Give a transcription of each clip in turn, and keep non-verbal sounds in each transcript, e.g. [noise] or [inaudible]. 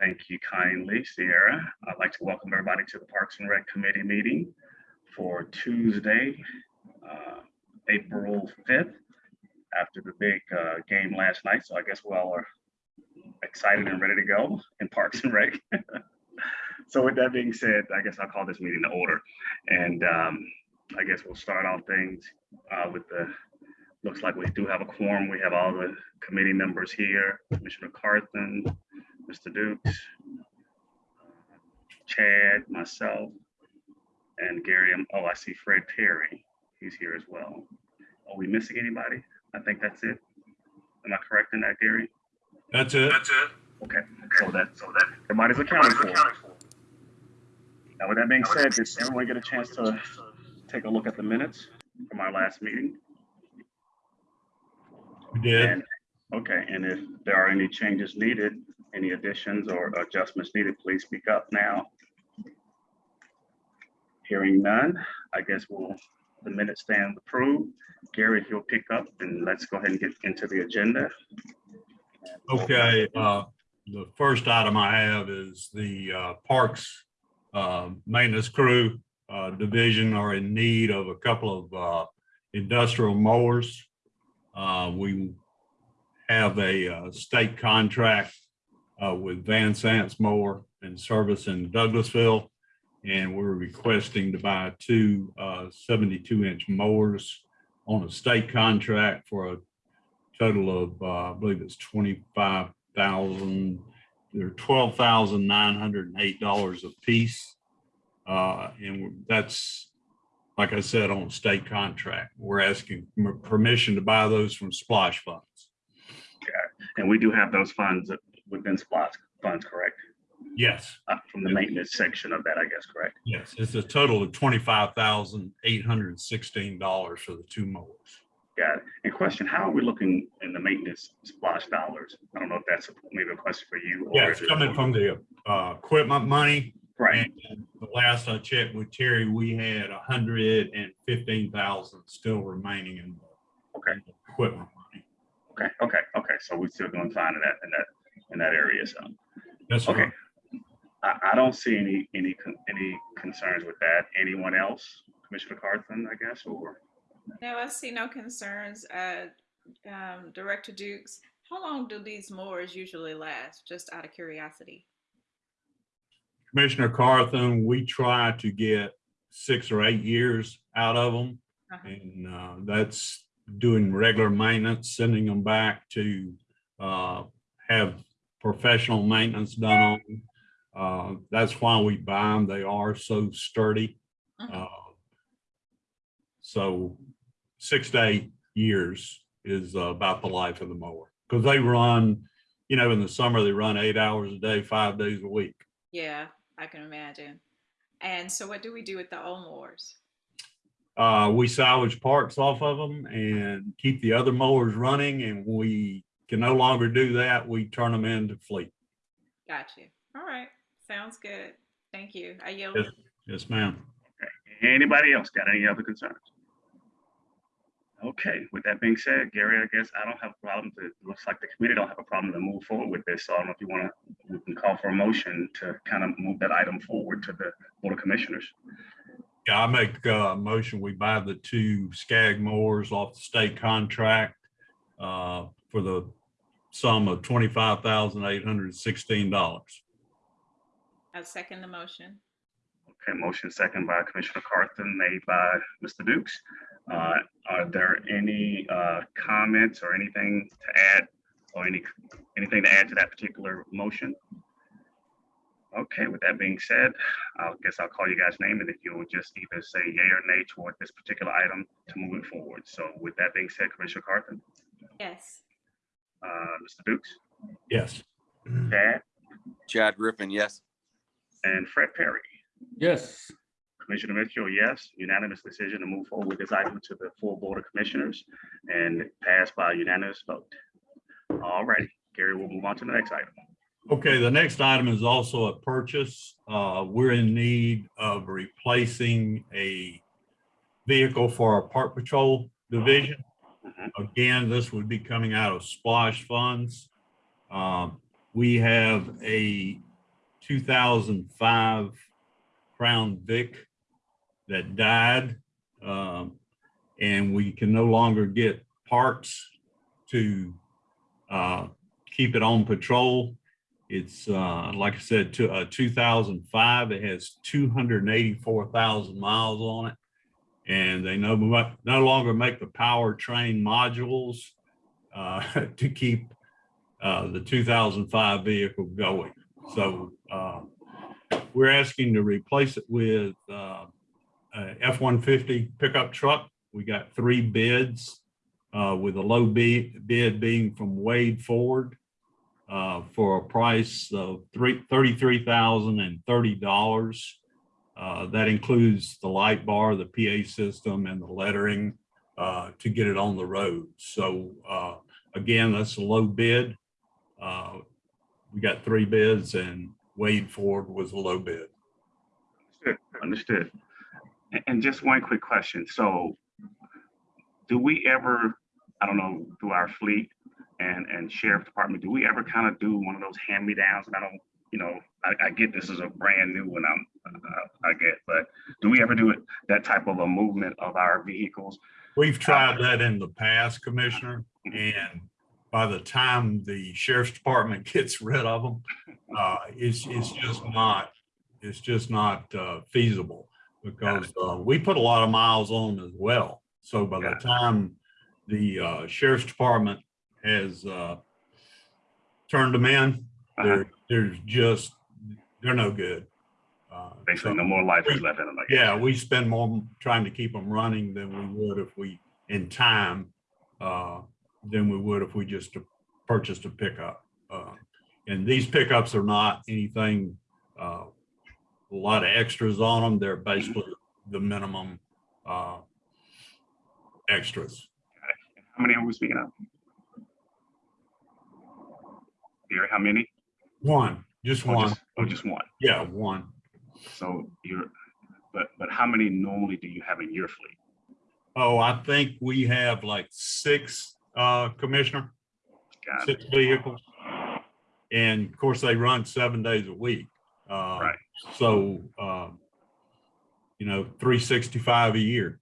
Thank you kindly, Sierra. I'd like to welcome everybody to the Parks and Rec Committee meeting for Tuesday, uh, April 5th, after the big uh, game last night. So I guess we all are excited and ready to go in Parks and Rec. [laughs] So with that being said, I guess I'll call this meeting to order. And um, I guess we'll start off things uh, with the, looks like we do have a quorum. We have all the committee members here, Commissioner Carthen, Mr. Dukes, Chad, myself, and Gary. Um, Oh, I see Fred Perry. He's here as well. Are we missing anybody? I think that's it. Am I correct in that, Gary? That's it. That's it. Okay, so that, so that, everybody's accounted for. Now, with that being said, did everyone get a chance to take a look at the minutes from our last meeting? We did. And, okay, and if there are any changes needed, any additions or adjustments needed, please speak up now. Hearing none, I guess we'll, the minutes stand approved. Gary, if you'll pick up and let's go ahead and get into the agenda. Okay, uh, the first item I have is the uh, Parks uh, Maintenance Crew uh, Division are in need of a couple of uh, industrial mowers. Uh, We have a uh, state contract uh, with Van Sant's mower and service in Douglasville. And we're requesting to buy two 72-inch mowers on a state contract for a total of, uh, I believe it's twenty-five thousand, they're twelve thousand nine hundred and eight dollars a piece. Uh, and that's, like I said, on state contract. We're asking permission to buy those from SPLOST funds. Okay, And we do have those funds within SPLOST funds, correct? Yes, Uh, From the maintenance section of that, I guess, correct? yes, it's a total of twenty-five thousand eight hundred and sixteen dollars for the two mowers. Got it. And question, how are we looking in the maintenance SPLOST dollars? I don't know if that's maybe a question for you. or Yeah, is it's it- coming from the, uh, equipment money. Right, And the last I checked with Terry, we had a hundred and fifteen thousand still remaining in the okay, equipment money. okay, okay, okay. So we're still doing fine in that, in that, in that area, so. That's Okay. okay. I, I don't see any, any, any concerns with that. Anyone else? Commissioner Carthen, I guess, or? No, I see no concerns. Uh, um, Director Dukes, how long do these moors usually last? Just out of curiosity. Commissioner Carthen, we try to get six or eight years out of them. Uh-huh. And uh, that's doing regular maintenance, sending them back to uh, have professional maintenance done on. them. Uh, That's why we buy them. They are so sturdy. Mhm. Uh, So six to eight years is uh, about the life of the mower. Because they run, you know, in the summer, they run eight hours a day, five days a week. Yeah, I can imagine. And so what do we do with the old mowers? Uh, we salvage parts off of them and keep the other mowers running and we can no longer do that. We turn them into fleet. Got you. All right, sounds good. Thank you. I yield. Yes. Yes, ma'am. Anybody else got any other concerns? Okay, with that being said, Gary, I guess I don't have a problem to, it looks like the committee don't have a problem to move forward with this. So I don't know if you want to, we can call for a motion to kind of move that item forward to the Board of Commissioners. Yeah, I make a motion, we buy the two Skag mowers off the state contract uh, for the sum of twenty-five thousand eight hundred and sixteen dollars. I second the motion. Okay, motion second by Commissioner Carthen, made by Mr. Dukes. Uh, Are there any uh, comments or anything to add or any, anything to add to that particular motion? Okay, with that being said, I guess I'll call you guys' name and if you will just either say yay or nay toward this particular item to move it forward. So with that being said, Commissioner Carthen, Yes. Uh, Mr. Dukes, Yes. Chad, Chad Griffin, yes. and Fred Perry. Yes, Commissioner Mitchell, yes, unanimous decision to move forward with this item to the full Board of Commissioners and passed by unanimous vote. All righty, Gary, we'll move on to the next item. Okay, the next item is also a purchase. Uh, we're in need of replacing a vehicle for our park patrol division. Again, this would be coming out of SPLOST funds. Um, we have a two thousand five Crown Vic that died. Um, and we can no longer get parts to uh, keep it on patrol. It's, uh, like I said, to thousand five, it has two hundred and eighty-four thousand miles on it and they no, no longer make the powertrain modules uh, [laughs] to keep uh, the 2005 vehicle going. So uh, we're asking to replace it with uh, F-150 pickup truck. We got three bids uh, with a low bid, bid being from Wade Ford uh, for a price of $33,030. Uh, that includes the light bar, the PA system and the lettering uh, to get it on the road. So uh, again, that's a low bid. Uh, we got three bids and Wade Ford was a low bid. Understood, Understood. And, just one quick question. So do we ever, I don't know, through our fleet and, and sheriff department, do we ever kind of do one of those hand-me-downs? And I don't, you know, I, I get this is a brand new one, I'm, uh, I get, but do we ever do it, that type of a movement of our vehicles? We've tried that in the past, Commissioner, and by the time the sheriff's department [laughs] gets rid of them, uh, it's, it's just not, it's just not uh, feasible because uh, we put a lot of miles on as well. So by the time the uh, sheriff's department has uh, turned them in. They're, they're just, they're no good. Uh, Basically, so- no more life is left in them. I guess. yeah, we spend more trying to keep them running than we would if we, in time, uh, than we would if we just purchased a pickup. Uh, And these pickups are not anything, uh, a lot of extras on them. They're basically the minimum, uh, extras. How many are we speaking of? Gary, how many? One, just Or one. just- Or just one? Yeah, one. So you're, but, but how many normally do you have in your fleet? Oh, I think we have like six, uh, Commissioner. Got it. six vehicles. And of course, they run seven days a week. Uh, Right. So, um, you know, three sixty-five a year.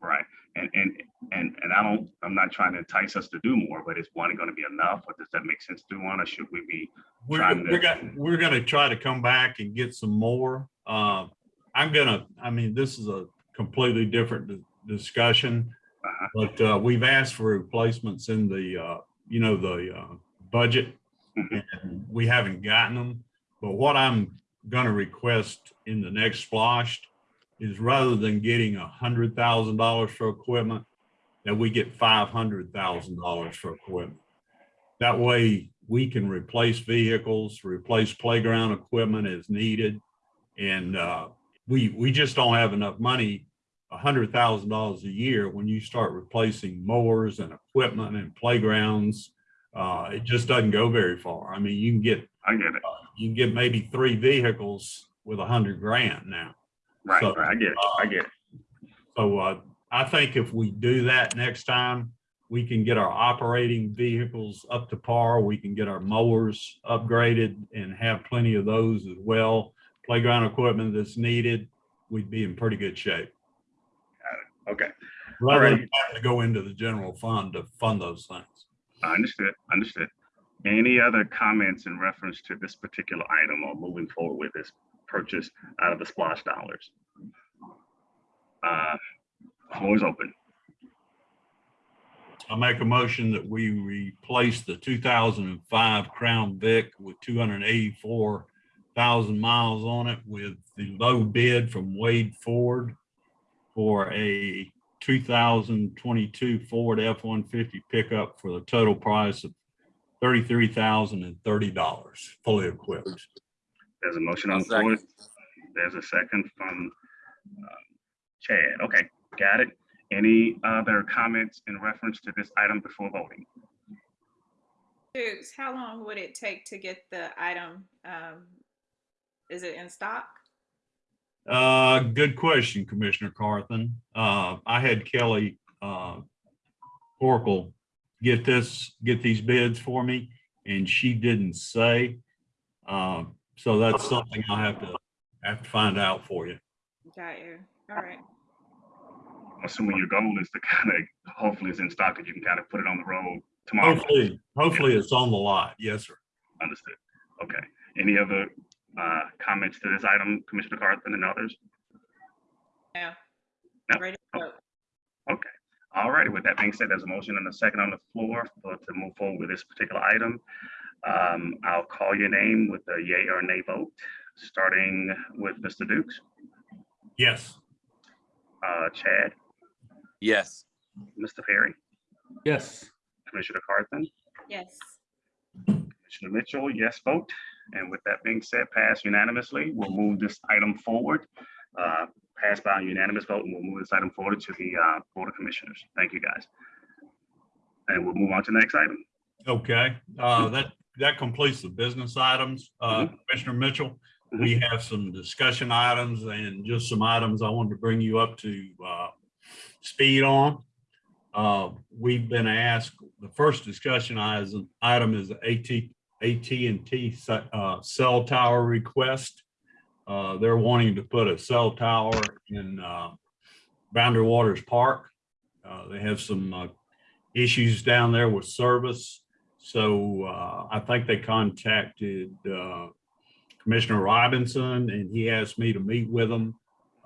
Right. And, and, and, and I don't, I'm not trying to entice us to do more, but is one going to be enough? Or does that make sense to do one? Or should we be? We're, Trying to- we're gonna, we're gonna try to come back and get some more. Uh, I'm gonna, I mean, this is a completely different di- discussion. Uh-huh. But, uh, we've asked for replacements in the, uh, you know, the, uh, budget. Mhm. And we haven't gotten them. But what I'm gonna request in the next SPLOST is rather than getting a hundred thousand dollars for equipment, that we get five hundred thousand dollars for equipment. That way, we can replace vehicles, replace playground equipment as needed. And uh, we, we just don't have enough money, a hundred thousand dollars a year, when you start replacing mowers and equipment and playgrounds. Uh, it just doesn't go very far. I mean, you can get, I get it. you can get maybe three vehicles with a hundred grand now. Right, So, right. I get it. I get it. So uh, I think if we do that next time, we can get our operating vehicles up to par. We can get our mowers upgraded and have plenty of those as well. Playground equipment that's needed, we'd be in pretty good shape. Okay. Rather than having to go into the general fund to fund those things. I understood, understood. Any other comments in reference to this particular item or moving forward with this purchase out of the SPLOST dollars? Uh, Floor is open. I make a motion that we replace the two thousand and five Crown Vic with two hundred and eighty-four thousand miles on it with the low bid from Wade Ford for a two thousand twenty-two Ford F-150 pickup for the total price of thirty-three thousand and thirty dollars, fully equipped. There's a motion on I'll the floor. There's a second from um, Chad. Okay, got it. Any other comments in reference to this item before voting? Dukes, how long would it take to get the item? Um, is it in stock? Uh, good question, Commissioner Carthen. Uh, I had Kelly, uh, Oracle get this, get these bids for me, and she didn't say. Uh, so that's something I have to, have to find out for you. Got you. All right. I'm assuming your goal is to kind of, hopefully it's in stock that you can kind of put it on the road tomorrow. Hopefully, hopefully it's on the lot. Yes, sir. Understood. Okay. Any other uh, comments to this item, Commissioner Carthen and others? Yeah. No? Ready to vote. Okay. All righty. With that being said, there's a motion and a second on the floor for to move forward with this particular item. Um, I'll call your name with a yay or nay vote, starting with Mr. Dukes, Yes. uh, Chad, Yes. Mr. Perry, Yes. Commissioner Carthen, Yes. Commissioner Mitchell, yes vote. And with that being said, passed unanimously. We'll move this item forward. Uh, Pass by unanimous vote and we'll move this item forward to the uh, Board of Commissioners. Thank you, guys. And we'll move on to the next item. Okay, uh, that, that completes the business items. Uh, Commissioner Mitchell, we have some discussion items and just some items I wanted to bring you up to, uh, speed on. Uh, we've been asked, the first discussion item is AT, AT&T, uh, cell tower request. Uh, they're wanting to put a cell tower in, uh, Boundary Waters Park. Uh, they have some, uh, issues down there with service. So I think they contacted Commissioner Robinson and he asked me to meet with them.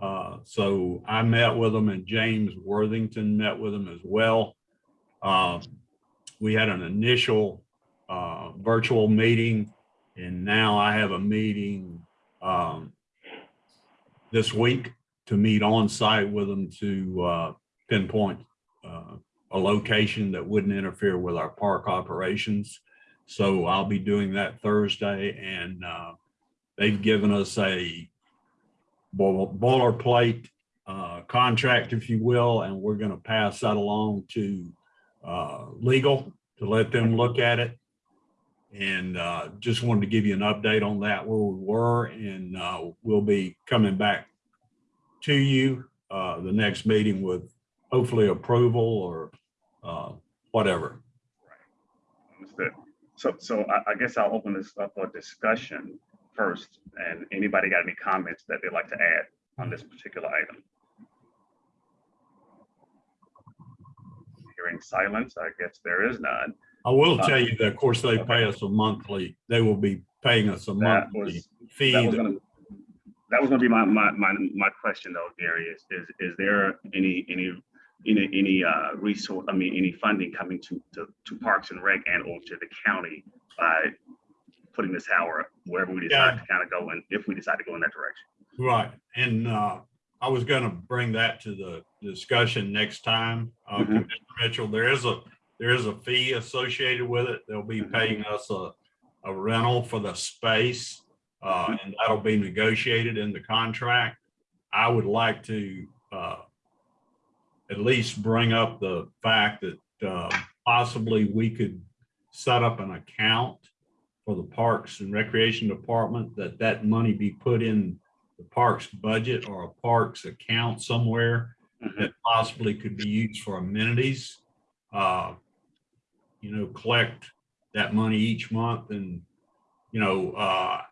Uh, So I met with them and James Worthington met with them as well. Uh, We had an initial uh, virtual meeting and now I have a meeting um, this week to meet on site with them to uh, pinpoint uh, a location that wouldn't interfere with our park operations. So I'll be doing that Thursday and uh, they've given us a boilerplate uh, contract, if you will, and we're going to pass that along to uh, legal to let them look at it. And uh, just wanted to give you an update on that, where we were, and uh, we'll be coming back to you uh, the next meeting with hopefully approval or uh, whatever. Understood. So, so I, I guess I'll open this up for discussion first. And anybody got any comments that they'd like to add on this particular item? Hearing silence, I guess there is none. I will Uh, tell you that, of course, they pay us a monthly, they will be paying us a That monthly was, fee. that was gonna, that was gonna be my, my, my, my question though, Gary, is, is, is there any, any, any, any, uh, resource, I mean, any funding coming to, to, to Parks and Rec and or to the county by putting this tower wherever we decide to kind of go and if we decide to go in that direction? Right, and uh, I was gonna bring that to the discussion next time. Uh, Mhm. Commissioner Mitchell, there is a, there is a fee associated with it. They'll be Mhm. paying us a, a rental for the space. uh, And that'll be negotiated in the contract. I would like to uh, at least bring up the fact that uh, possibly we could set up an account for the Parks and Recreation Department, that that money be put in the parks budget or a parks account somewhere Mhm. that possibly could be used for amenities. Uh, You know, collect that money each month and, you know, uh,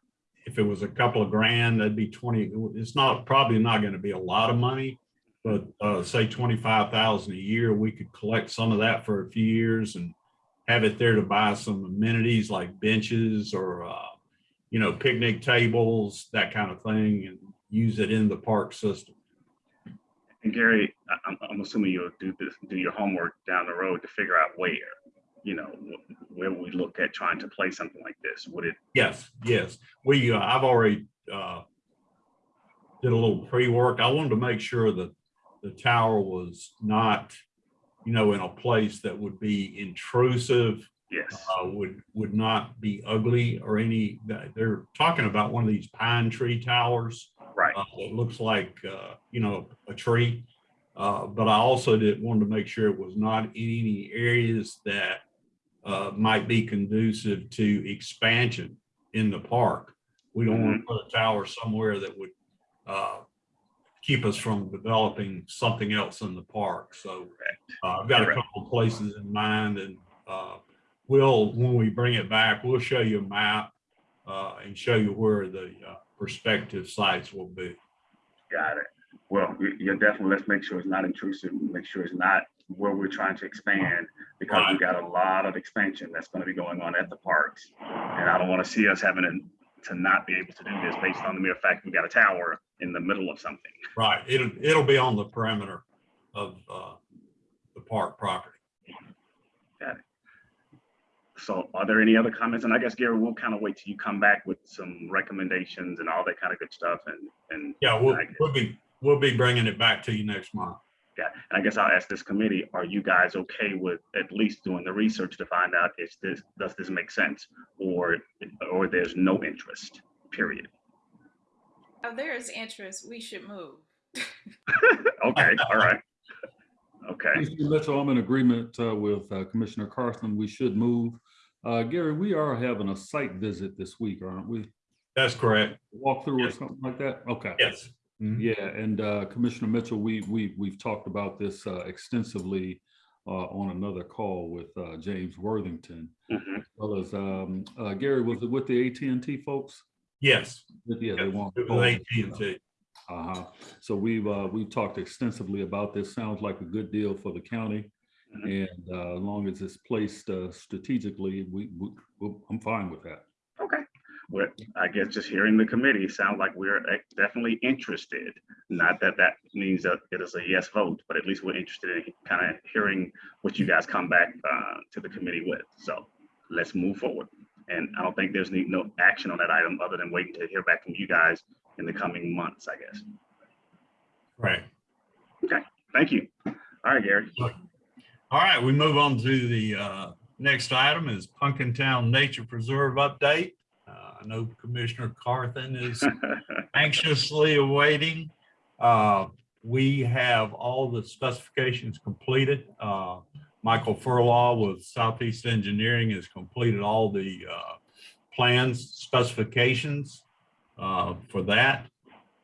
if it was a couple of grand, that'd be twenty, it's not, probably not gonna be a lot of money. But uh, say twenty-five thousand a year, we could collect some of that for a few years and have it there to buy some amenities like benches or, uh, you know, picnic tables, that kind of thing, and use it in the park system. And Gary, I'm, I'm assuming you'll do this, do your homework down the road to figure out where, you know, where we look at trying to play something like this. Would it, Yes, yes. We, uh, I've already, uh, did a little pre-work. I wanted to make sure that the tower was not, you know, in a place that would be intrusive, yes, uh, would, would not be ugly or any, they're talking about one of these pine tree towers. right, uh, It looks like, uh, you know, a tree. Uh, But I also did, wanted to make sure it was not in any areas that uh, might be conducive to expansion in the park. We don't want to put a tower somewhere that would uh, keep us from developing something else in the park. So uh, I've got a couple of places in mind and uh, we'll, when we bring it back, we'll show you a map uh, and show you where the uh, prospective sites will be. Got it. Well, we- you're definitely, let's make sure it's not intrusive, make sure it's not where we're trying to expand. Because we've got a lot of expansion that's gonna be going on at the parks. And I don't wanna see us having to, to not be able to do this based on the mere fact we've got a tower in the middle of something. Right, it'll, it'll be on the perimeter of uh, the park property. Got it. So are there any other comments? And I guess Gary, we'll kind of wait till you come back with some recommendations and all that kind of good stuff and, and Yeah, we'll, we'll be, we'll be bringing it back to you next month. Yeah, and I guess I'll ask this committee, are you guys okay with at least doing the research to find out is this, does this make sense? Or, or there's no interest, period? If there is interest, we should move. [laughs] Okay, all right. Okay, Mitchell, I'm in agreement uh, with uh, Commissioner Carthen. We should move. Uh, Gary, we are having a site visit this week, aren't we? That's correct. Walkthrough or Yes. something like that? Okay. Yes. Mhm. Yeah, and uh, Commissioner Mitchell, we, we, we've talked about this uh, extensively uh, on another call with uh, James Worthington. mhm, as Well as, um, uh, Gary, was it with the AT&T folks? Yes. Yeah, they want. It was AT&T. Uh-huh. So we've, uh, we've talked extensively about this. Sounds like a good deal for the county. Mhm. And, uh, as long as it's placed, uh, strategically, we, we, we- I'm fine with that. okay. Well, I guess just hearing the committee sounds like we're eh, definitely interested. Not that that means that it is a yes vote, but at least we're interested in kind of hearing what you guys come back uh, to the committee with. So let's move forward. And I don't think there's need, no action on that item other than waiting to hear back from you guys in the coming months, I guess. Right. Okay, thank you. All right, Gary. All right, we move on to the uh, next item is Pumpkin Town Nature Preserve update. Uh, I know Commissioner Carthen is [laughs] anxiously awaiting. Uh, We have all the specifications completed. Michael Furlaw with Southeast Engineering has completed all the uh, plans, specifications uh, for that.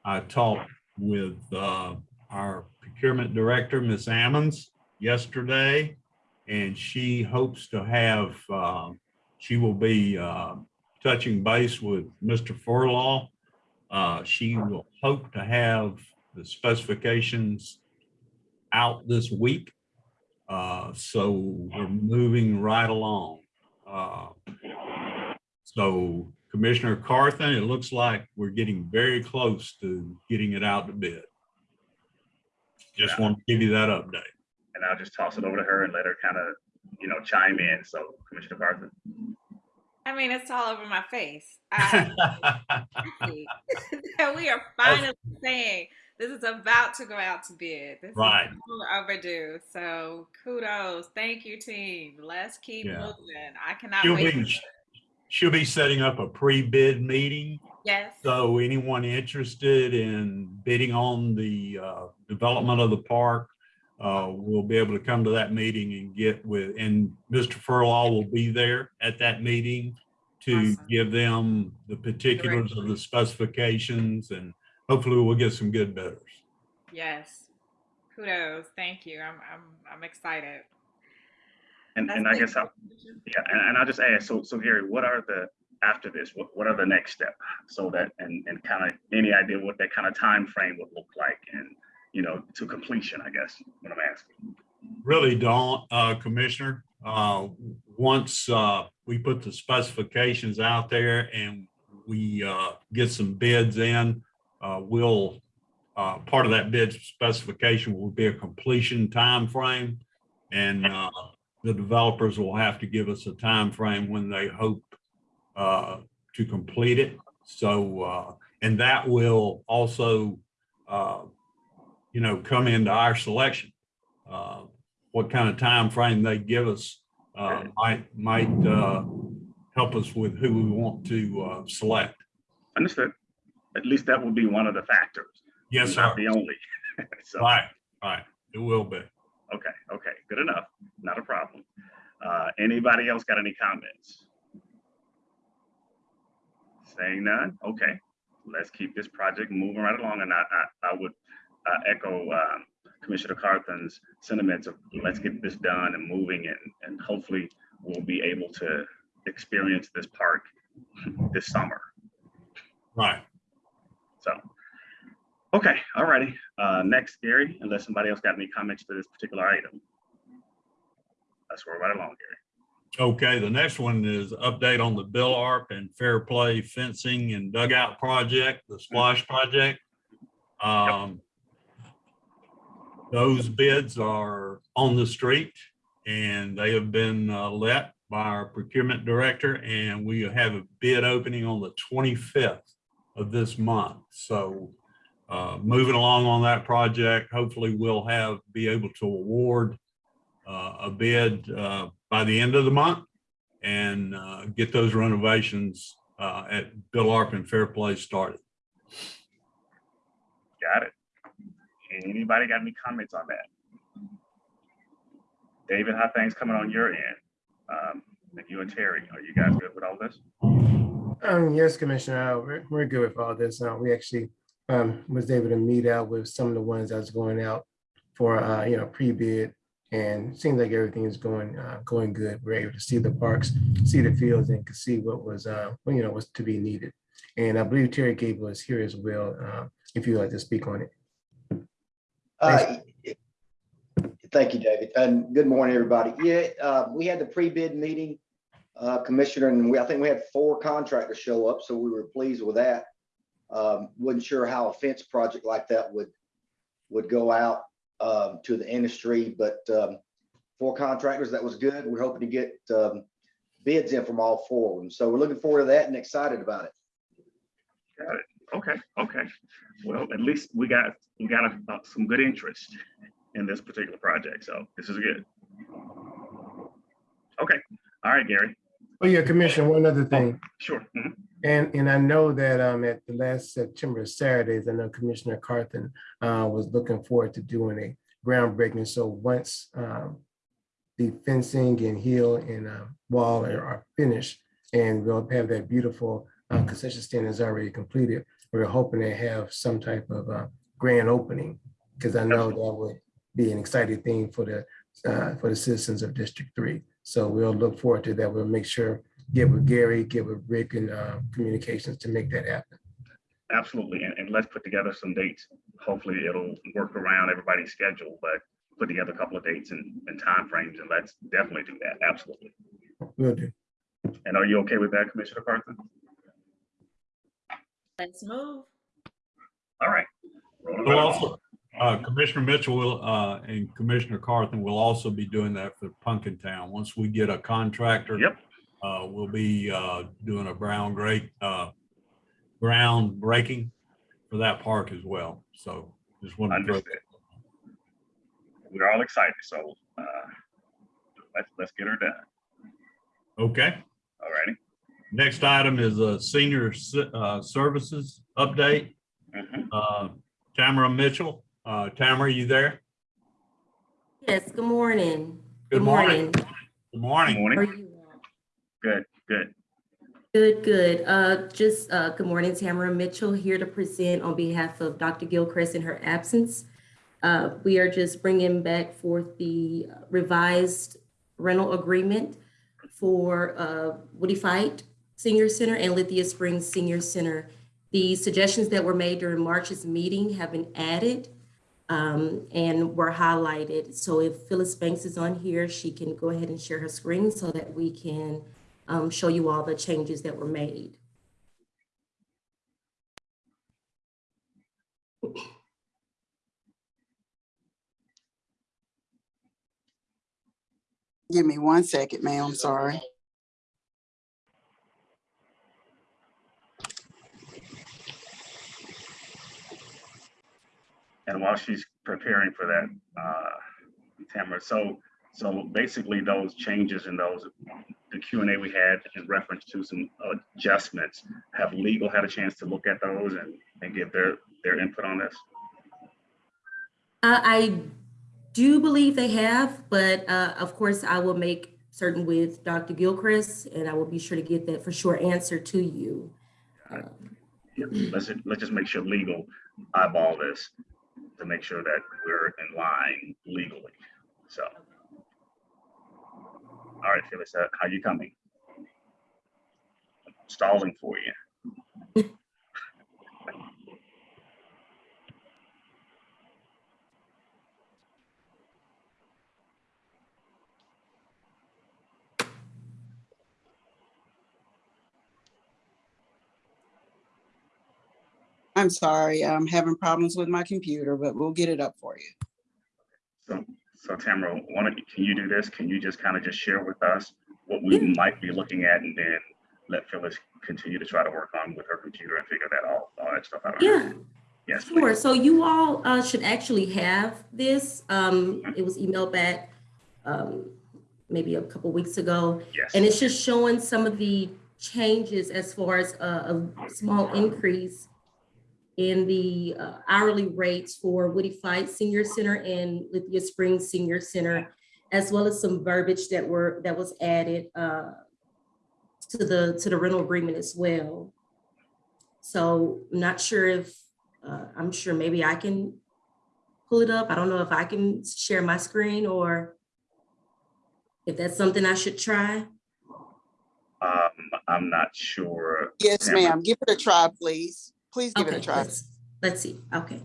I talked with uh, our procurement director, Ms. Ammons, yesterday, and she hopes to have, uh, she will be uh, touching base with Mr. Furlaw. Uh, She will hope to have the specifications out this week. Uh, So we're moving right along. Uh, So Commissioner Carthen, it looks like we're getting very close to getting it out to bid. Just want to give you that update. And I'll just toss it over to her and let her kind of, you know, chime in. So Commissioner Carthen. I mean, it's all over my face. [laughs] I, that [laughs] we are finally saying this is about to go out to bid. This Right. overdue. So kudos. Thank you, team. Let's keep Yeah. moving. I cannot She'll wait. be, she'll be setting up a pre-bid meeting. yes. So anyone interested in bidding on the uh, development of the park uh, will be able to come to that meeting and get with, and Mr. Furlaw will be there at that meeting to Awesome. give them the particulars of the specifications and hopefully we'll get some good bidders. Yes. Kudos. Thank you. I'm I'm I'm excited. And, That's and I guess I'll, yeah, and, and I'll just ask, so, so Gary, what are the, after this, what, what are the next step? So that, and, and kind of any idea what that kind of time frame would look like and, you know, to completion, I guess, what I'm asking. really don't, uh, Commissioner. Uh, once, uh, we put the specifications out there and we, uh, get some bids in, uh, we'll, uh, part of that bid specification will be a completion time frame, And, uh, the developers will have to give us a time frame when they hope, uh, to complete it. So, uh, and that will also, uh, you know, come into our selection. Uh, what kind of time frame they give us uh, might, might uh, help us with who we want to uh, select. Understood. At least that will be one of the factors. Yes, sir. Not the only. [laughs] So, Right, right. It will be. okay, okay, good enough. Not a problem. Uh, anybody else got any comments? Saying none? Okay, let's keep this project moving right along. And I, I, I would uh, echo um, Commissioner Carthen's sentiments of let's get this done and moving and, and hopefully we'll be able to experience this park this summer. Right. So, okay, all righty. Uh, next, Gary, unless somebody else got any comments to this particular item. Let's roll right along, Gary. Okay, the next one is update on the Bill Arp and Fair Play fencing and dugout project, the SPLOST project. Um, those bids are on the street and they have been uh, let by our procurement director and we have a bid opening on the twenty-fifth of this month. So uh, moving along on that project, hopefully we'll have, be able to award uh, a bid uh, by the end of the month and uh, get those renovations uh, at Bill Arp and Fair Play started. Got it. Anybody got any comments on that? David, how things coming on your end? Um, you and Terry, are you guys good with all this? Um, yes, Commissioner, we're, we're good with all this. Uh, we actually, um, was able to meet out with some of the ones that's going out for, uh, you know, pre-bid. And seems like everything is going, uh, going good. We're able to see the parks, see the fields and could see what was, uh, you know, was to be needed. And I believe Terry Gable is here as well, uh, if you'd like to speak on it. Uh, Thank you, David, and good morning, everybody. Yeah, uh, we had the pre-bid meeting, uh, Commissioner, and we, I think we had four contractors show up, so we were pleased with that. Um, Wasn't sure how a fence project like that would, would go out um, to the industry, but um, four contractors, that was good. We're hoping to get um, bids in from all four of them, so we're looking forward to that and excited about it. Got it. Okay, okay. Well, at least we got, we got a- uh, some good interest in this particular project, so this is good. Okay, all right, Gary, Oh, yeah, Commissioner, one other thing. sure. mhm. And, and I know that um, at the last September Saturdays, I know Commissioner Carthen uh, was looking forward to doing a groundbreaking. So once um, the fencing and hill and uh, wall are are finished, and we'll have that beautiful uh, concession stand is already completed, we're hoping to have some type of uh, grand opening, because I know that would be an exciting thing for the, uh, for the citizens of District Three. So we'll look forward to that. We'll make sure get with Gary, get with Rick and uh, communications to make that happen. Absolutely, and, and let's put together some dates. Hopefully it'll work around everybody's schedule, but put together a couple of dates and, and timeframes, and let's definitely do that, absolutely. Will do. And are you okay with that, Commissioner Carthen? Let's move. All right. Rolling We'll right also, uh, Commissioner Mitchell will, uh, and Commissioner Carthen will also be doing that for Punkin Town. Once we get a contractor. Yep. Uh, we'll be, uh, doing a brown great, uh, ground breaking for that park as well. So just wanted to. throw- Understood. We're all excited, so, uh, let's, let's get her done. Okay. All righty. Next item is a senior, s- uh, services update. Mhm. Uh, Tamara Mitchell, uh, Tamara, you there? Yes, good morning. Good morning. Good Good morning. How are morning. you? Good, good. Good, good. Uh, just, uh, good morning, Tamara Mitchell here to present on behalf of Dr. Gilchrist in her absence. Uh, we are just bringing back forth the revised rental agreement for, uh, Woodie Fite Senior Center and Lithia Springs Senior Center. The suggestions that were made during March's meeting have been added um, and were highlighted. So if Phyllis Banks is on here, she can go ahead and share her screen so that we can um, show you all the changes that were made. Give me one second, ma'am, sorry. And while she's preparing for that, uh, Tamara, so, so basically those changes in those, the Q and A we had in reference to some adjustments, have legal had a chance to look at those and, and give their, their input on this? Uh, I do believe they have, but uh, of course, I will make certain with Dr. Gilchrist, and I will be sure to get that for sure answer to you. Um, Yeah, Let's, let's just make sure legal eyeball this to make sure that we're in line legally, so. All right, Phyllis, how you coming? stalling for you. I'm sorry, I'm having problems with my computer, but we'll get it up for you. So, so Tamara, why don't, can you do this? Can you just kind of just share with us what we might be looking at and then let Phyllis continue to try to work on with her computer and figure that all, all that stuff out? on Yeah, end? Yes, Sure, please. so you all uh, should actually have this. Um, It was emailed back um, maybe a couple weeks ago. Yes. And it's just showing some of the changes as far as a, a small increase in the uh, hourly rates for Woodie Fite Senior Center and Lithia Springs Senior Center, as well as some verbiage that were, that was added uh, to the, to the rental agreement as well. So I'm not sure if, uh, I'm sure maybe I can pull it up. I don't know if I can share my screen or if that's something I should try. Um, I'm not sure. Yes, ma'am. Give it a try, please. Please give it Okay, a try. let's, let's see. Okay.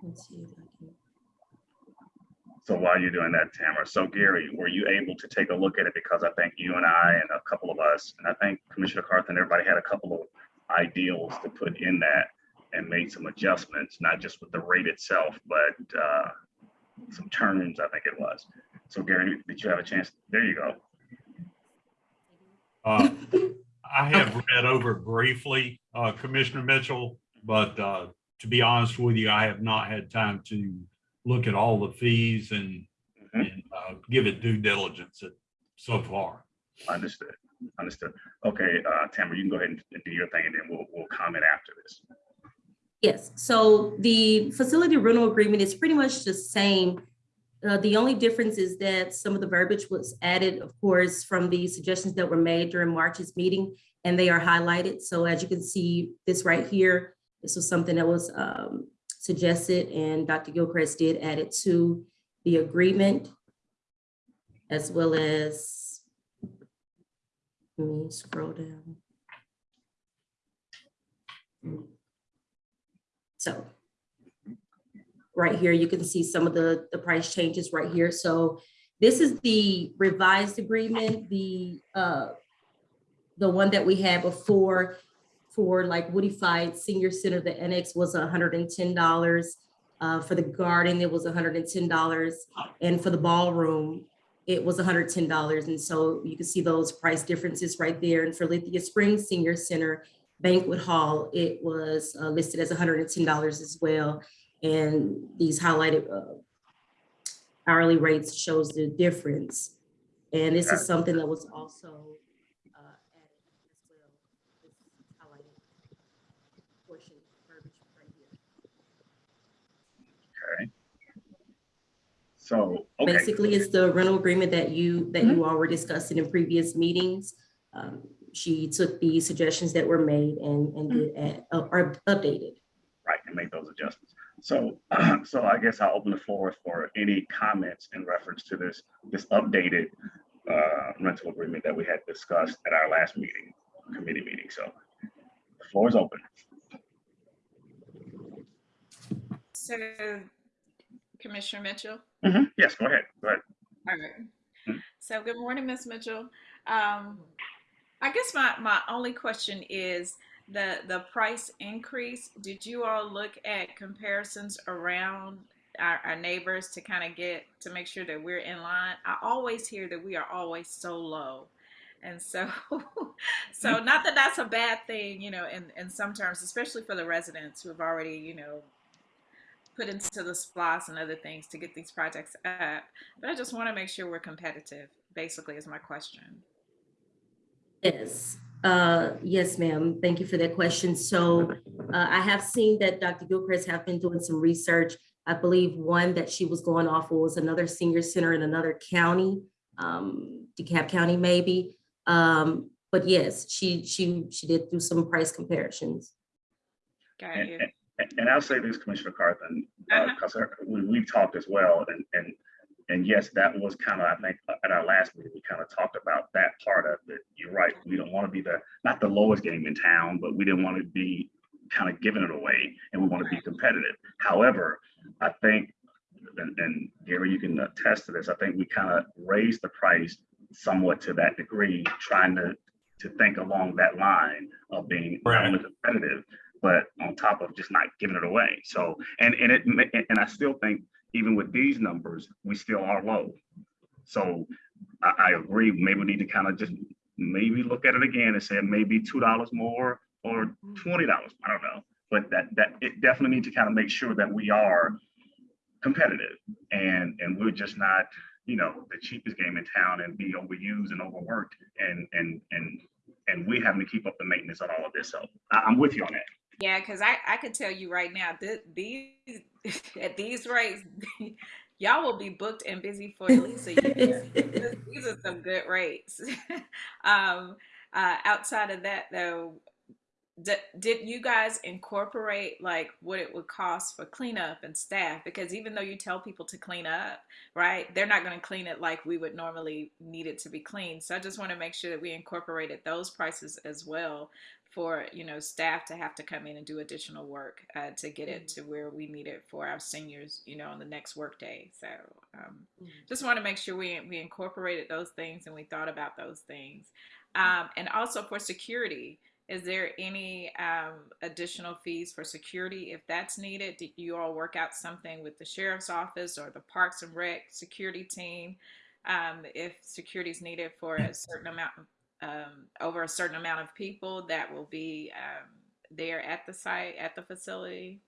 Let's see if I can. So while you're doing that, Tamara, so Gary, were you able to take a look at it? Because I think you and I and a couple of us, and I think Commissioner Carthen, everybody had a couple of ideals to put in that and made some adjustments, not just with the rate itself, but uh, some terms, I think it was. So Gary, did you have a chance? There you go. Uh, [laughs] I have read over briefly, uh, Commissioner Mitchell, but, uh, to be honest with you, I have not had time to look at all the fees and, Mhm. and, uh, give it due diligence at- so far. Understood, understood. Okay, uh, Tamara, you can go ahead and and do your thing and then we'll, we'll comment after this. Yes, so the facility rental agreement is pretty much the same. Uh, the only difference is that some of the verbiage was added, of course, from the suggestions that were made during March's meeting, and they are highlighted. So as you can see, this right here, this was something that was um, suggested, and Dr. Gilchrist did add it to the agreement, as well as, let me scroll down. So right here, you can see some of the, the price changes right here. So this is the revised agreement, the, uh, the one that we had before for like Woodie Fite Senior Center, the annex was hundred and ten dollars. Uh, for the garden, it was hundred and for the ballroom, it was hundred and so you can see those price differences right there. And for Lithia Springs Senior Center, banquet hall, it was uh, listed as hundred and ten dollars as well. And these highlighted uh, hourly rates shows the difference. And this is something that was also uh, added as well. This highlighted portion, verbiage right here. Okay. So, okay, Basically, it's the rental agreement that you, that you all were discussing in previous meetings. Um, She took the suggestions that were made and, and did add, uh, or updated. right, and make those adjustments. So, [clears throat] so I guess I'll open the floor for any comments in reference to this, this updated uh, rental agreement that we had discussed at our last meeting, committee meeting. So the floor is open. So Commissioner Mitchell? Mhm, Yes, go ahead, go ahead. All right. So good morning, Ms. Mitchell. Um, I guess my, my only question is the, the price increase. Did you all look at comparisons around our, our neighbors to kind of get, to make sure that we're in line? I always hear that we are always so low. And so, [laughs] so not that that's a bad thing, you know, in, in some terms, especially for the residents who have already, you know, put into the SPLOST and other things to get these projects up. But I just want to make sure we're competitive, basically, is my question. Yes, uh, yes, ma'am. Thank you for that question. So uh, I have seen that Dr. Gilchrist have been doing some research. I believe one that she was going off of was another senior center in another county, um, DeKalb County maybe. Um, but yes, she she she did do some price comparisons. Got And, you. and- and I'll say this, Commissioner Carthen, Uh-huh. because we, we've talked as well, and, and, and yes, that was kind of, I think, uh, at our last meeting, we kind of talked about that part of it. You're right. We don't want to be the, not the lowest game in town, but we didn't want to be kind of giving it away and we want to be competitive. However, I think, and, and Gary, you can attest to this, I think we kind of raised the price somewhat to that degree, trying to, to think along that line of being not Right. only competitive, but on top of just not giving it away. So, and, and it, and I still think even with these numbers, we still are low. So I, I agree, maybe we need to kind of just maybe look at it again and say maybe two dollars more or mm-hmm. twenty dollars, I don't know. But that, that, it definitely need to kind of make sure that we are competitive and, and we're just not, you know, the cheapest game in town and be overused and overworked and, and, and, and we having to keep up the maintenance on all of this. So I, I'm with you on that. Yeah, because I, I can tell you right now that these [laughs] at these rates, [laughs] y'all will be booked and busy for at least a year. [laughs] These- These are some good rates. um, uh, outside of that, though, d- did you guys incorporate like what it would cost for cleanup and staff? Because even though you tell people to clean up, right, they're not going to clean it like we would normally need it to be cleaned. So I just want to make sure that we incorporated those prices as well for you know staff to have to come in and do additional work uh, to get it to where we need it for our seniors you know on the next workday so um, just want to make sure we, we incorporated those things and we thought about those things. Um, and also for security is there any um, additional fees for security if that's needed? Did you all work out something with the sheriff's office or the parks and rec security team um, if security is needed for a certain amount um, over a certain amount of people that will be um, there at the site, at the facility?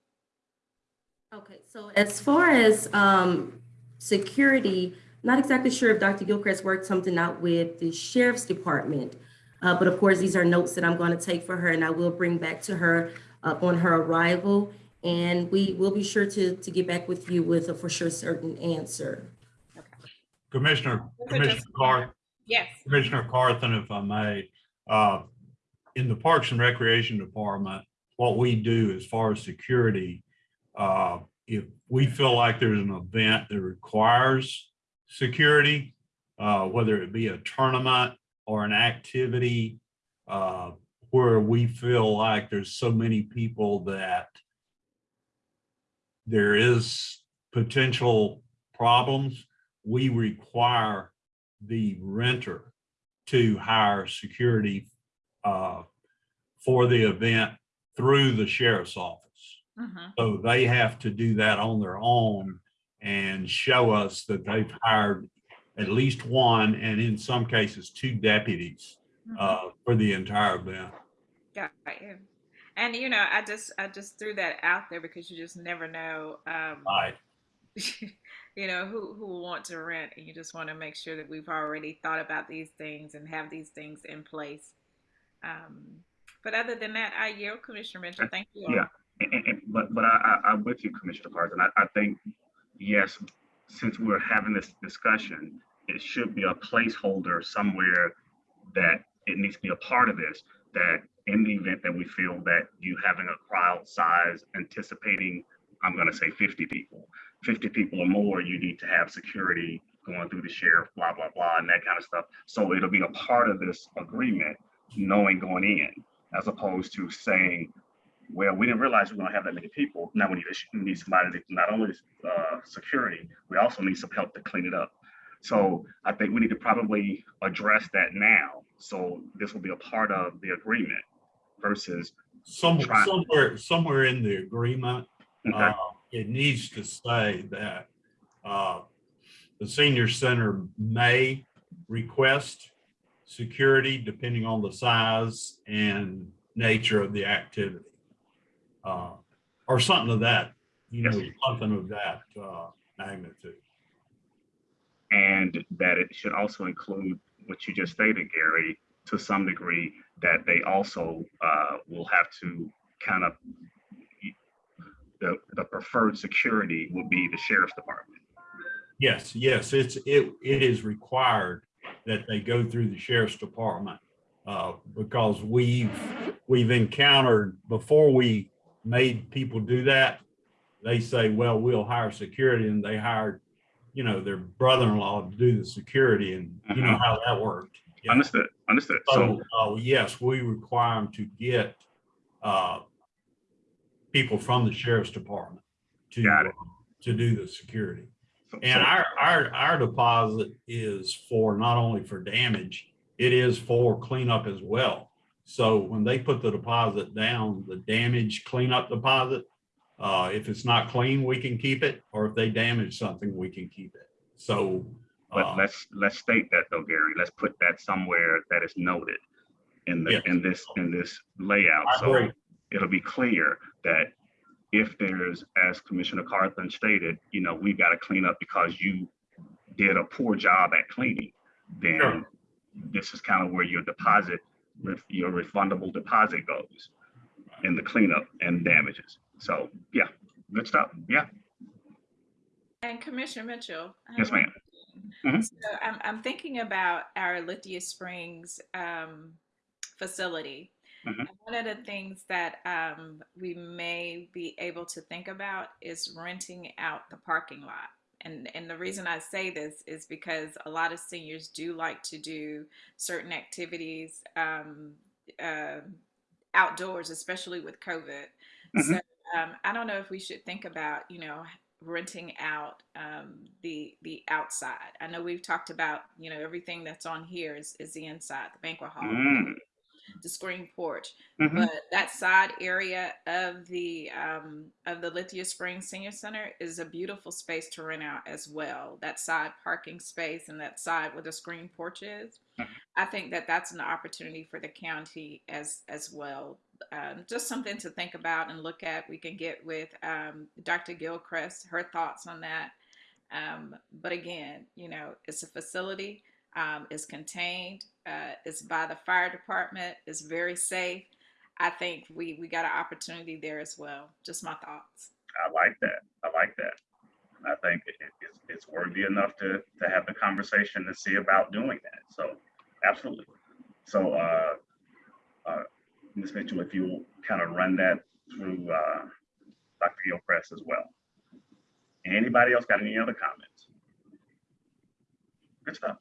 Okay, so as far as um, security, not exactly sure if Dr. Gilchrist worked something out with the sheriff's department. Uh, but of course, these are notes that I'm going to take for her and I will bring back to her uh, on her arrival. And we will be sure to, to get back with you with a for sure certain answer. Okay. Commissioner, Commissioner just- Carr, Yes. Commissioner Carthen, if I may, uh, in the Parks and Recreation Department, what we do as far as security, uh, if we feel like there's an event that requires security, uh, whether it be a tournament or an activity, uh, where we feel like there's so many people that there is potential problems, we require the renter to hire security uh, for the event through the sheriff's office. Mhm. So they have to do that on their own and show us that they've hired at least one, and in some cases, two deputies Mhm. uh, for the entire event. Got you. And you know, I just I just threw that out there because you just never know. Um, Right. [laughs] you know who who will want to rent, and you just want to make sure that we've already thought about these things and have these things in place. Um, but other than that, I yield, Commissioner Mitchell. Thank you. all. Yeah. And- and- But, but I, I, I'm with you, Commissioner Carthen. I, I think, yes, since we're having this discussion, it should be a placeholder somewhere that it needs to be a part of this, that in the event that we feel that you having a crowd size anticipating, I'm gonna say fifty people, fifty people or more, you need to have security going through the sheriff, blah, blah, blah, and that kind of stuff. So it'll be a part of this agreement, knowing going in, as opposed to saying, well, we didn't realize we are gonna have that many people. Now we need, we need somebody to not only uh, security, we also need some help to clean it up. So I think we need to probably address that now. So this will be a part of the agreement versus, Some, somewhere, somewhere in the agreement, okay, uh, it needs to say that uh, the senior center may request security depending on the size and nature of the activity. Uh, Or something of that, you know, something of that uh, magnitude. and that it should also include what you just stated, Gary, to some degree, that they also uh, will have to kind of the, the preferred security will be the sheriff's department. Yes, yes, it's, it, it is required that they go through the sheriff's department. Uh, because we've, we've encountered, before we made people do that, they say, well, we'll hire security and they hired you know, their brother-in-law to do the security and you know Mhm. how that worked. Yeah. Understood, understood. So, So, uh, yes, we require them to get, uh, people from the sheriff's department to, it. to do the security. And our, our, our deposit is for not only for damage, it is for cleanup as well. So when they put the deposit down, the damage cleanup deposit, uh, if it's not clean, we can keep it, or if they damage something, we can keep it. So, But uh, let's, let's state that though, Gary, let's put that somewhere that is noted in the, Yes. in this, in this layout. So it'll be clear that if there's, as Commissioner Carthen stated, you know, we've got to clean up because you did a poor job at cleaning, then Sure. this is kind of where your deposit, ref- your refundable deposit goes in the cleanup and damages. So, yeah, good stuff. Yeah, And Commissioner Mitchell. I have Yes, one ma'am. question. Mhm. So I'm, I'm thinking about our Lithia Springs um, facility. Mhm. One of the things that um, we may be able to think about is renting out the parking lot. And, and the reason I say this is because a lot of seniors do like to do certain activities um, uh, outdoors, especially with COVID. So um, I don't know if we should think about, you know, renting out um, the the outside. I know we've talked about, you know, everything that's on here is, is the inside, the banquet hall, Mm. The screen porch, Mhm. but that side area of the um, of the Lithia Springs Senior Center is a beautiful space to rent out as well. That side parking space and that side where the screen porch is. I think that that's an opportunity for the county as as well. Um, just something to think about and look at. We can get with um, Dr. Gilchrist her thoughts on that. Um, but again, you know, it's a facility. Um, it's contained. Uh, it's by the fire department. It's very safe. I think we we got an opportunity there as well. Just my thoughts. I like that. I like that. I think it, it- it's, it's worthy enough to, to have the conversation and see about doing that. So absolutely. So, uh, uh, Ms. Mitchell, if you kind of run that through, uh, Dr. Gilchrist as well. Anybody else got any other comments? Good stuff.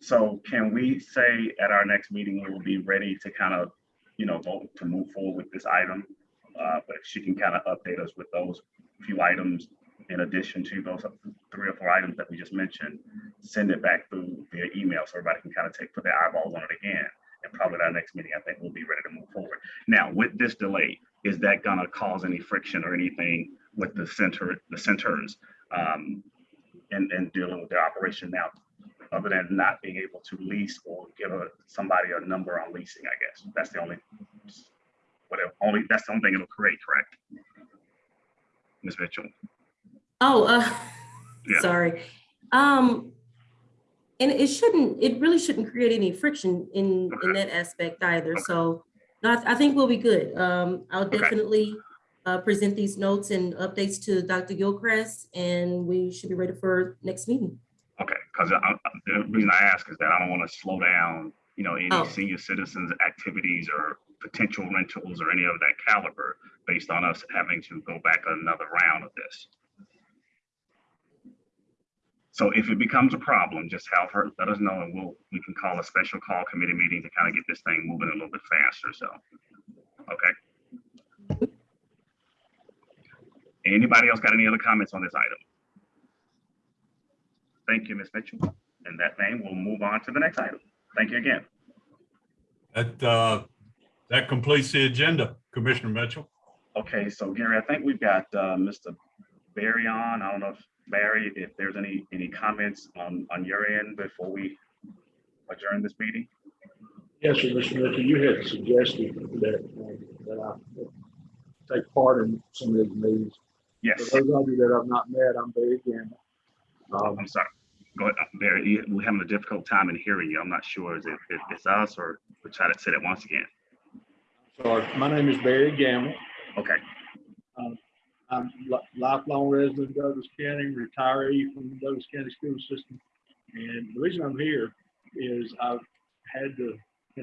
So can we say at our next meeting, we will be ready to kind of, you know, vote to move forward with this item? Uh, but she can kind of update us with those few items in addition to those three or four items that we just mentioned, send it back through via email so everybody can kind of take, put their eyeballs on it again. And probably at our next meeting, I think we'll be ready to move forward. Now, with this delay, is that gonna cause any friction or anything with the center, the centers? Um, and, and dealing with their operation now, other than not being able to lease or give a, somebody a number on leasing, I guess. That's the only, whatever, only, that's the only thing it'll create, correct? Ms. Mitchell? Oh, uh, [laughs] Yeah. sorry. Um, and it shouldn't, it really shouldn't create any friction in, in that aspect either. So no, I, I think we'll be good. Um, I'll Okay. definitely uh, present these notes and updates to Dr. Gilchrist and we should be ready for next meeting. Because the reason I ask is that I don't want to slow down, you know, any Oh. senior citizens' activities or potential rentals or any of that caliber based on us having to go back another round of this. So if it becomes a problem, just have her, let us know and we'll, we can call a special call committee meeting to kind of get this thing moving a little bit faster, so. Okay. Anybody else got any other comments on this item? Thank you, Ms. Mitchell. In that vein, we'll move on to the next item. Thank you again. That, uh, that completes the agenda, Commissioner Mitchell. Okay, so Gary, I think we've got uh, Mr. Barry on. I don't know if Barry, if there's any, any comments on, on your end before we adjourn this meeting? Yes, sir, Mr. Mitchell, you had suggested that, um, that I take part in some of these meetings. Yes, For those of you that I've not met, I'm Barry Gamble. Um, I'm sorry. Go ahead, uh, Barry. We're having a difficult time in hearing you. I'm not sure is if it's us or we'll try to say that once again. sorry, my name is Barry Gamble. Okay, I'm lifelong resident of Douglas County, retiree from the Douglas County School System. And the reason I'm here is I've had the, [laughs]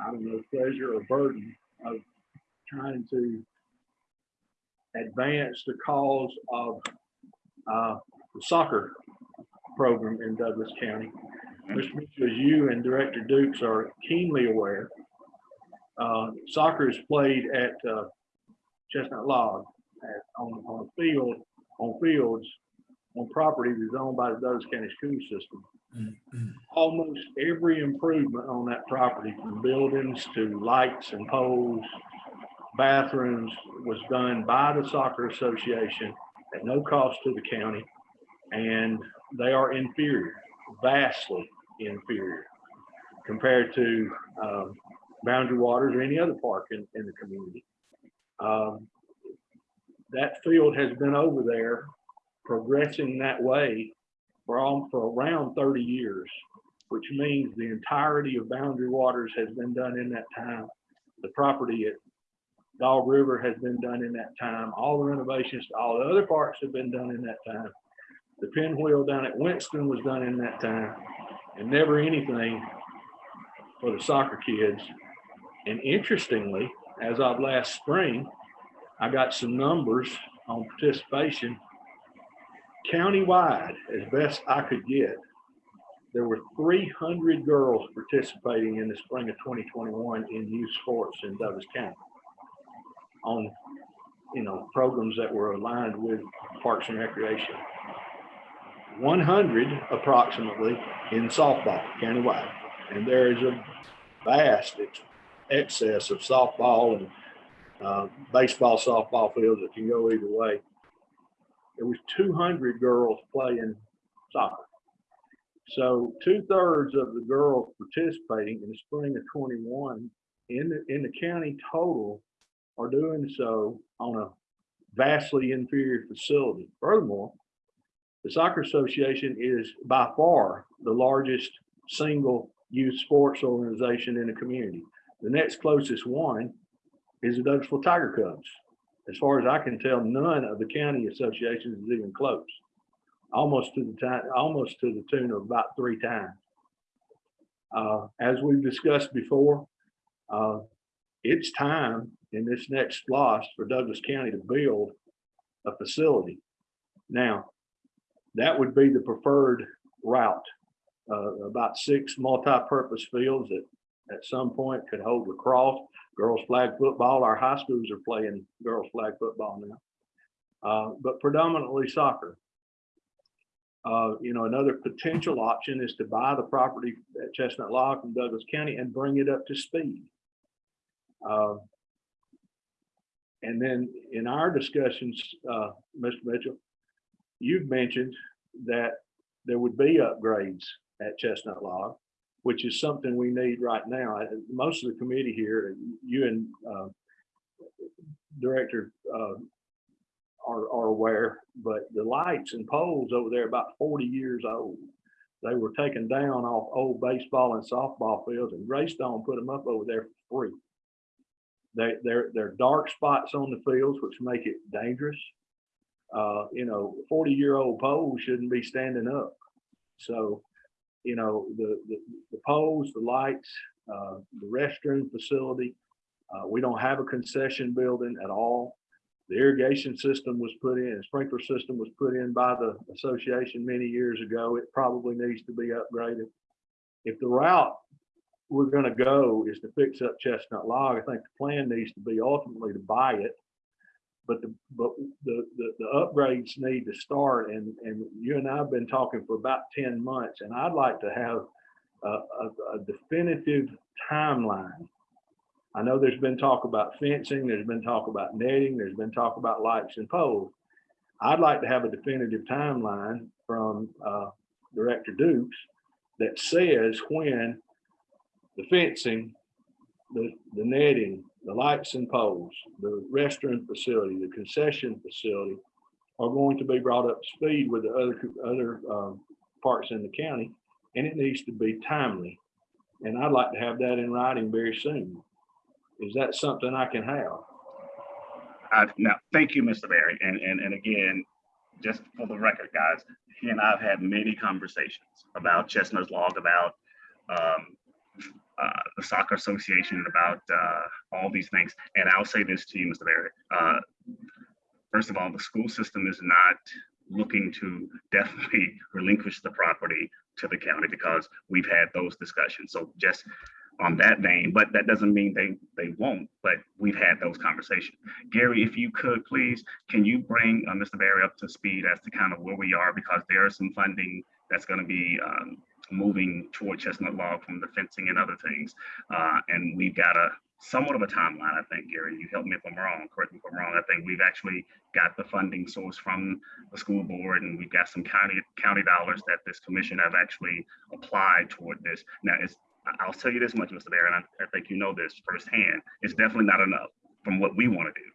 I don't know, pleasure or burden of trying to advance the cause of uh, soccer program in Douglas County. Mr. Mitchell, as you and Director Dukes are keenly aware, uh, soccer is played at uh, Chestnut Log at, on, on a field, on fields, on property that's owned by the Douglas County School System. Almost every improvement on that property, from buildings to lights and poles, bathrooms, was done by the soccer association at no cost to the county. And they are inferior, vastly inferior compared to um, Boundary Waters or any other park in, in the community. Um, That field has been over there progressing that way for, al- for around 30 years, which means the entirety of Boundary Waters has been done in that time. The property at Dog River has been done in that time. All the renovations to all the other parks have been done in that time. The pinwheel down at Winston was done in that time and never anything for the soccer kids. And interestingly, as of last spring, I got some numbers on participation. Countywide, as best I could get, there were 300 girls participating in the spring of 2021 in youth sports in Douglas County on, you know, programs that were aligned with Parks and Recreation. 100 approximately in softball countywide. And there is a vast ex- excess of softball and uh, baseball, softball fields that can go either way. There was 200 girls playing soccer. So two thirds of the girls participating in the spring of 21 in the, in the county total are doing so on a vastly inferior facility. Furthermore, the Soccer Association is by far the largest single youth sports organization in the community. The next closest one is the Douglasville Tiger Cubs. As far as I can tell, none of the county associations is even close. Almost to the time, almost to the tune of about three times. Uh, as we've discussed before, uh, it's time in this next SPLOST for Douglas County to build a facility. Now, that would be the preferred route. Uh, about six multi-purpose fields that at some point could hold lacrosse, girls flag football. Our high schools are playing girls flag football now. Uh, but predominantly soccer. Uh, you know, another potential option is to buy the property at Chestnut Log from Douglas County and bring it up to speed. Uh, and then in our discussions, uh, Mr. Mitchell, you've mentioned that there would be upgrades at Chestnut Log, which is something we need right now. Most of the committee here, you and uh, Director uh, are, are aware, but the lights and poles over there about 40 years old. They were taken down off old baseball and softball fields and Greystone put them up over there for free. They, they're, they're dark spots on the fields, which make it dangerous. Uh, you know, 40 year old poles shouldn't be standing up. So, you know, the, the, the poles, the lights, uh, the restroom facility, uh, we don't have a concession building at all. The irrigation system was put in, sprinkler system was put in by the association many years ago. It probably needs to be upgraded. If the route we're gonna go is to fix up Chestnut Log, I think the plan needs to be ultimately to buy it. But the, but the, the, the upgrades need to start and, and you and I have been talking for about ten months and I'd like to have a, a, a definitive timeline. I know there's been talk about fencing, there's been talk about netting, there's been talk about lights and poles. I'd like to have a definitive timeline from, uh, Director Dukes that says when the fencing, the, the netting, the lights and poles, the restroom facility, the concession facility are going to be brought up to speed with the other, other, um, parks in the county, and it needs to be timely. And I'd like to have that in writing very soon. Is that something I can have? Uh, now, thank you, Mr. Barry. And, and, and again, just for the record, guys, he and I have had many conversations about Chestnut's Log, about um, uh, the soccer association, about uh, all these things. And I'll say this to you, Mr. Barry. Uh, first of all, the school system is not looking to [laughs] definitely relinquish the property to the county because we've had those discussions. So just on that vein, but that doesn't mean they, they won't, but we've had those conversations. Gary, if you could, please, can you bring uh, Mr. Barry up to speed as to kind of where we are? Because there is some funding that's going to be um, moving toward Chestnut Log from the fencing and other things. Uh, and we've got a somewhat of a timeline, I think, Gary. You help me if I'm wrong, correct me if I'm wrong. I think we've actually got the funding source from the school board and we've got some county county dollars that this commission have actually applied toward this. Now, it's I'll tell you this much, Mr. Barron, I, I think you know this firsthand. It's definitely not enough from what we want to do.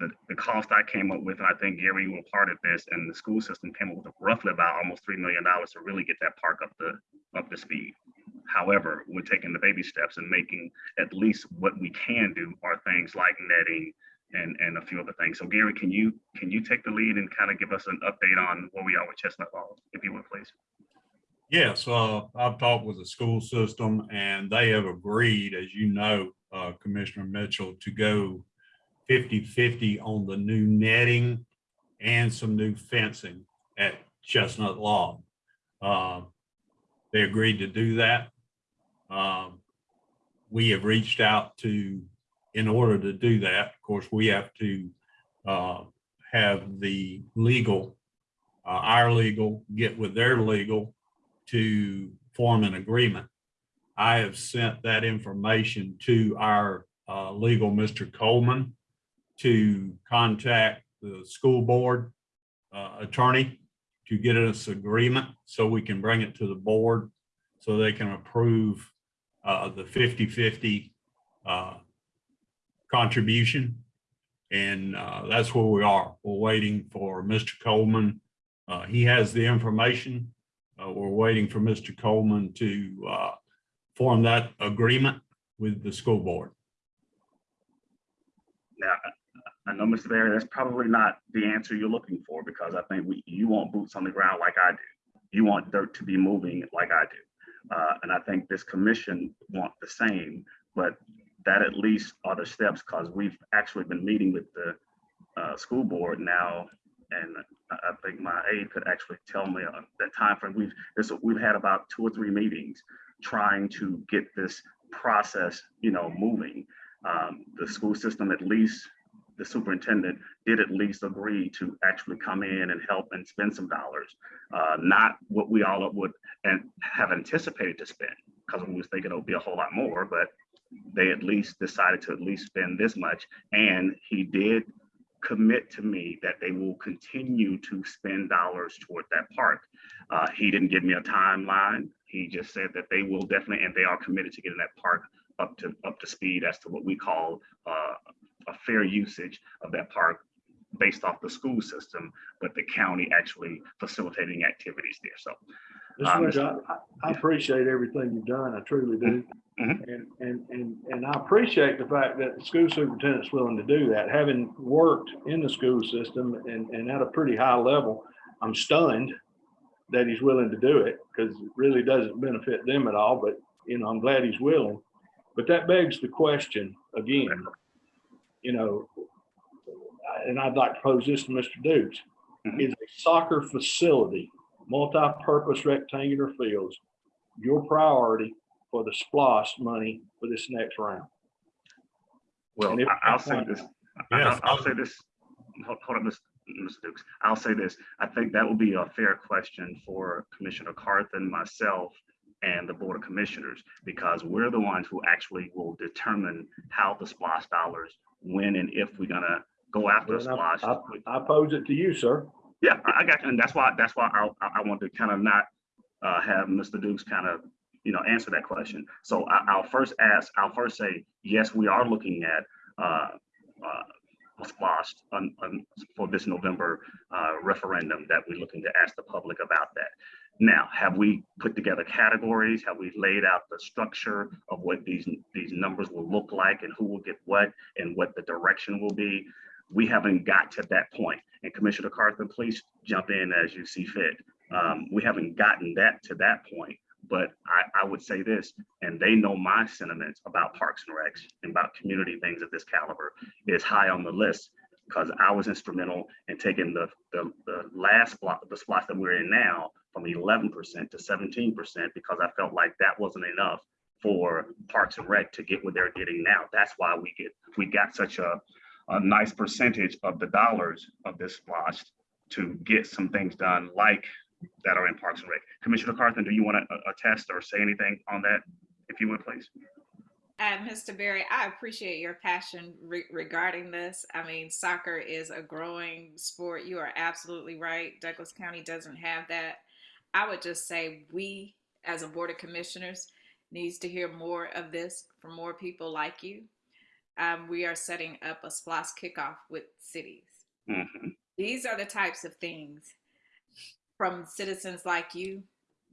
The, the cost I came up with, and I think Gary you were part of this, and the school system came up with roughly about almost $3 million to really get that park up to, up to speed. However, we're taking the baby steps and making at least what we can do are things like netting and, and a few other things. So Gary, can you, can you take the lead and kind of give us an update on where we are with Chestnut Falls, if you would, please? Yes, uh, I've talked with the school system and they have agreed, as you know, uh, Commissioner Mitchell, to go 50-50 on the new netting and some new fencing at Chestnut Log. Uh, They agreed to do that. Um, We have reached out to, in order to do that, of course, we have to uh, have the legal, uh, our legal, get with their legal to form an agreement. I have sent that information to our uh, legal, Mr. Coleman, to contact the school board uh, attorney to get us agreement so we can bring it to the board so they can approve uh, the 50-50 uh, contribution. And uh, that's where we are. We're waiting for Mr. Coleman. Uh, He has the information. Uh, we're waiting for Mr. Coleman to, form that agreement with the school board. Now, I- know, Mr. Barry, that's probably not the answer you're looking for because I think we, you want boots on the ground like I do. You want dirt to be moving like I do. Uh, and I think this commission want the same, but that at least are the steps because we've actually been meeting with the uh, school board now. And I, think my aide could actually tell me uh, the timeframe. We've, this, we've had about two or three meetings trying to get this process, you know, moving. Um, the school system at least the superintendent did at least agree to actually come in and help and spend some dollars. Uh, not what we all would and have anticipated to spend, because we was thinking it would be a whole lot more, but they at least decided to at least spend this much. And he did commit to me that they will continue to spend dollars toward that park. Uh, he didn't give me a timeline. He just said that they will definitely, and they are committed to getting that park up to up to speed as to what we call uh, a fair usage of that park based off the school system, but the county actually facilitating activities there. So Mr. Um, Mitchell, I, I appreciate everything you've done. I truly do. Mhm. And, and, and, and I appreciate the fact that the school superintendent's willing to do that. Having worked in the school system and, and at a pretty high level, I'm stunned that he's willing to do it because it really doesn't benefit them at all, but, you know, I'm glad he's willing. But that begs the question again, you know, and I'd like to pose this to Mr. Dukes. Mhm. Is a soccer facility, multi-purpose rectangular fields, your priority for the SPLOST money for this next round? Well, if- I- I'll say this, I- Yes. I'll, I'll say this, hold hold on, Mr. Mr. Dukes. I'll say this, I think that would be a fair question for Commissioner Carthen, myself, and the Board of Commissioners, because we're the ones who actually will determine how the SPLOST dollars, when and if we're gonna go after a Well, I- SPLOST. I pose it to you, sir. Yeah, I I got you, and that's why, that's why I, I I want to kind of not uh, have Mr. Dukes kind of, you know, answer that question. So I, I'll first ask, I'll first say, yes, we are looking at uh, uh, on, on, for this November uh, referendum that we're looking to ask the public about that. Now, have we put together categories? Have we laid out the structure of what these, these numbers will look like and who will get what and what the direction will be? We haven't got to that point. And Commissioner Carthen, please jump in as you see fit. Um, we haven't gotten that to that point, but I, I would say this, and they know my sentiments about Parks and Recs and about community things of this caliber is high on the list. because I was instrumental in taking the, the, the last block, the spots that we're in now from eleven percent to seventeen percent because I felt like that wasn't enough for Parks and Rec to get what they're getting now. That's why we get, we got such a, a nice percentage of the dollars of this SPLOST to get some things done like that are in Parks and Rec. Commissioner Carthen, do you want to attest or say anything on that, if you would, please? Uh, Mr. Barry, I appreciate your passion re- regarding this. I mean, soccer is a growing sport. You are absolutely right. Douglas County doesn't have that. I would just say we, as a board of commissioners, needs to hear more of this from more people like you. Um, we are setting up a SPLOST kickoff with cities. Mhm. These are the types of things from citizens like you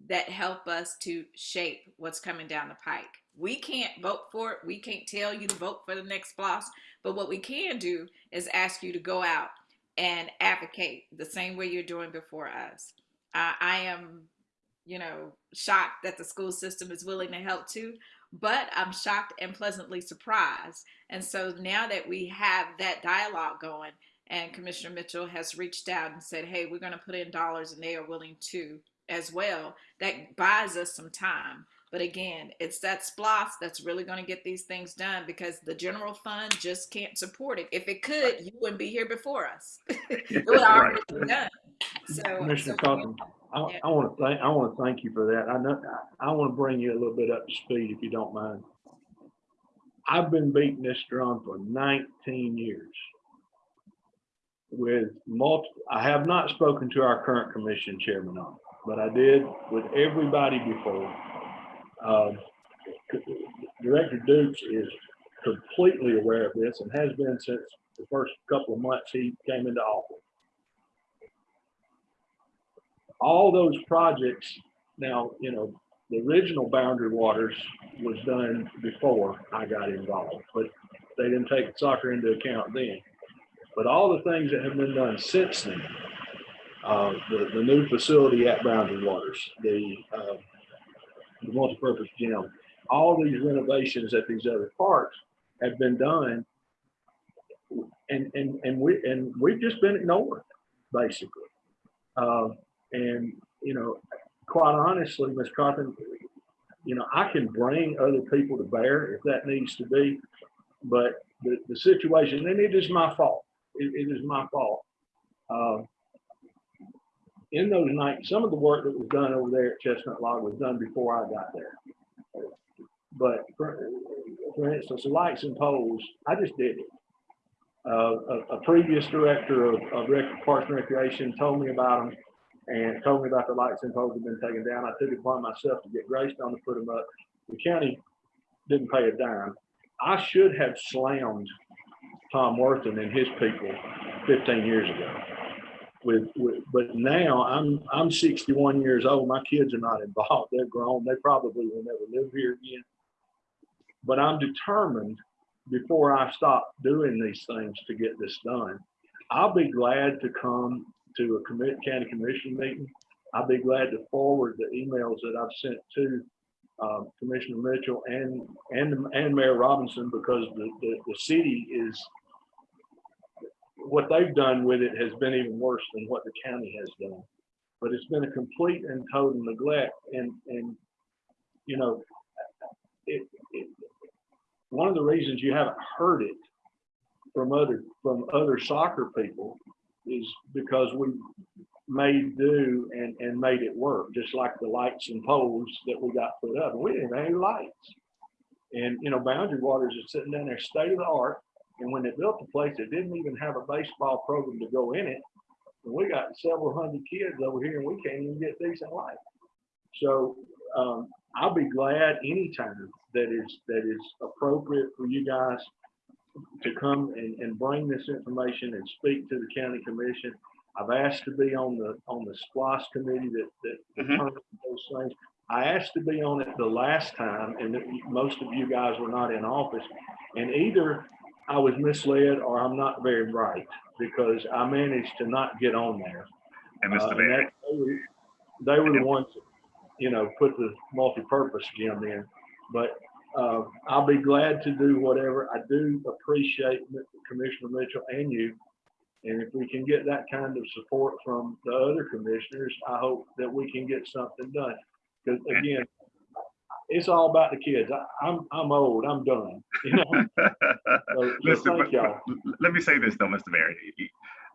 that help us to shape what's coming down the pike. We can't vote for it. We can't tell you to vote for the next SPLOST. But what we can do is ask you to go out and advocate the same way you're doing before us. Uh, I am, you know, shocked that the school system is willing to help too, but I'm shocked and pleasantly surprised. And so now that we have that dialogue going, and Commissioner Mitchell has reached out and said, hey, we're going to put in dollars, and they are willing to as well, that buys us some time. But again, it's that SPLOST that's really going to get these things done because the general fund just can't support it. If it could, you wouldn't be here before us. [laughs] it would [laughs] already be done. So, Commissioner so- Cochran, I, I want to thank, I want to thank you for that. I know, I want to bring you a little bit up to speed if you don't mind. I've been beating this drum for nineteen years. With multiple, I have not spoken to our current commission chairman on, it, but I did with everybody before. Um, Director Dukes is completely aware of this and has been since the first couple of months he came into office all those projects, now, you know, the original Boundary Waters was done before I got involved, but they didn't take soccer into account then. But all the things that have been done since then, uh, the, the new facility at Boundary Waters, the, uh, the multipurpose gym, all these renovations at these other parks have been done. And, and, and we, and we've just been ignored, basically. Uh, and, you know, quite honestly, Ms. Carpenter, you know, I can bring other people to bear if that needs to be. But the, the situation, and it is my fault. It, it is my fault. Uh, in those nights, some of the work that was done over there at Chestnut Log was done before I got there. But for, for instance, lights and poles, I just did it. Uh, a, a previous director of, of Parks and Recreation told me about them and told me about the lights and poles had been taken down. I took it upon myself to get Greystone to put them up. The county didn't pay a dime. I should have slammed Tom Worthing and his people fifteen years ago. With, with, but now I'm, I'm sixty-one years old. My kids are not involved. They're grown. They probably will never live here again. But I'm determined before I stop doing these things to get this done. I'll be glad to come to a county commission meeting. I'll be glad to forward the emails that I've sent to um, Commissioner Mitchell and, and, and Mayor Robinson because the, the, the city is, what they've done with it has been even worse than what the county has done. But it's been a complete and total neglect and, and, you know, it, it, one of the reasons you haven't heard it from other, from other soccer people is because we made do and, and made it work, just like the lights and poles that we got put up. We didn't have any lights. And, you know, Boundary Waters is sitting down there state of the art. And when they built the place, they didn't even have a baseball program to go in it. And we got several hundred kids over here and we can't even get decent light. So um, I'll be glad anytime that is, that is appropriate for you guys to come and, and bring this information and speak to the county commission. I've asked to be on the, on the SPLOST committee that, that Mhm. determines those things. I asked to be on it the last time and most of you guys were not in office. And either I was misled or I'm not very bright because I managed to not get on there. And Uh, Mr. and that- They were- they were the ones, that, you know, put the multi-purpose gym in. But uh, I'll be glad to do whatever. I do appreciate Commissioner Mitchell and you And if we can get that kind of support from the other commissioners, I hope that we can get something done. Because again, it's all about the kids. I, I'm, I'm old, I'm done, [laughs] you know? So- Listen, but- let me say this though, Mr. Barry.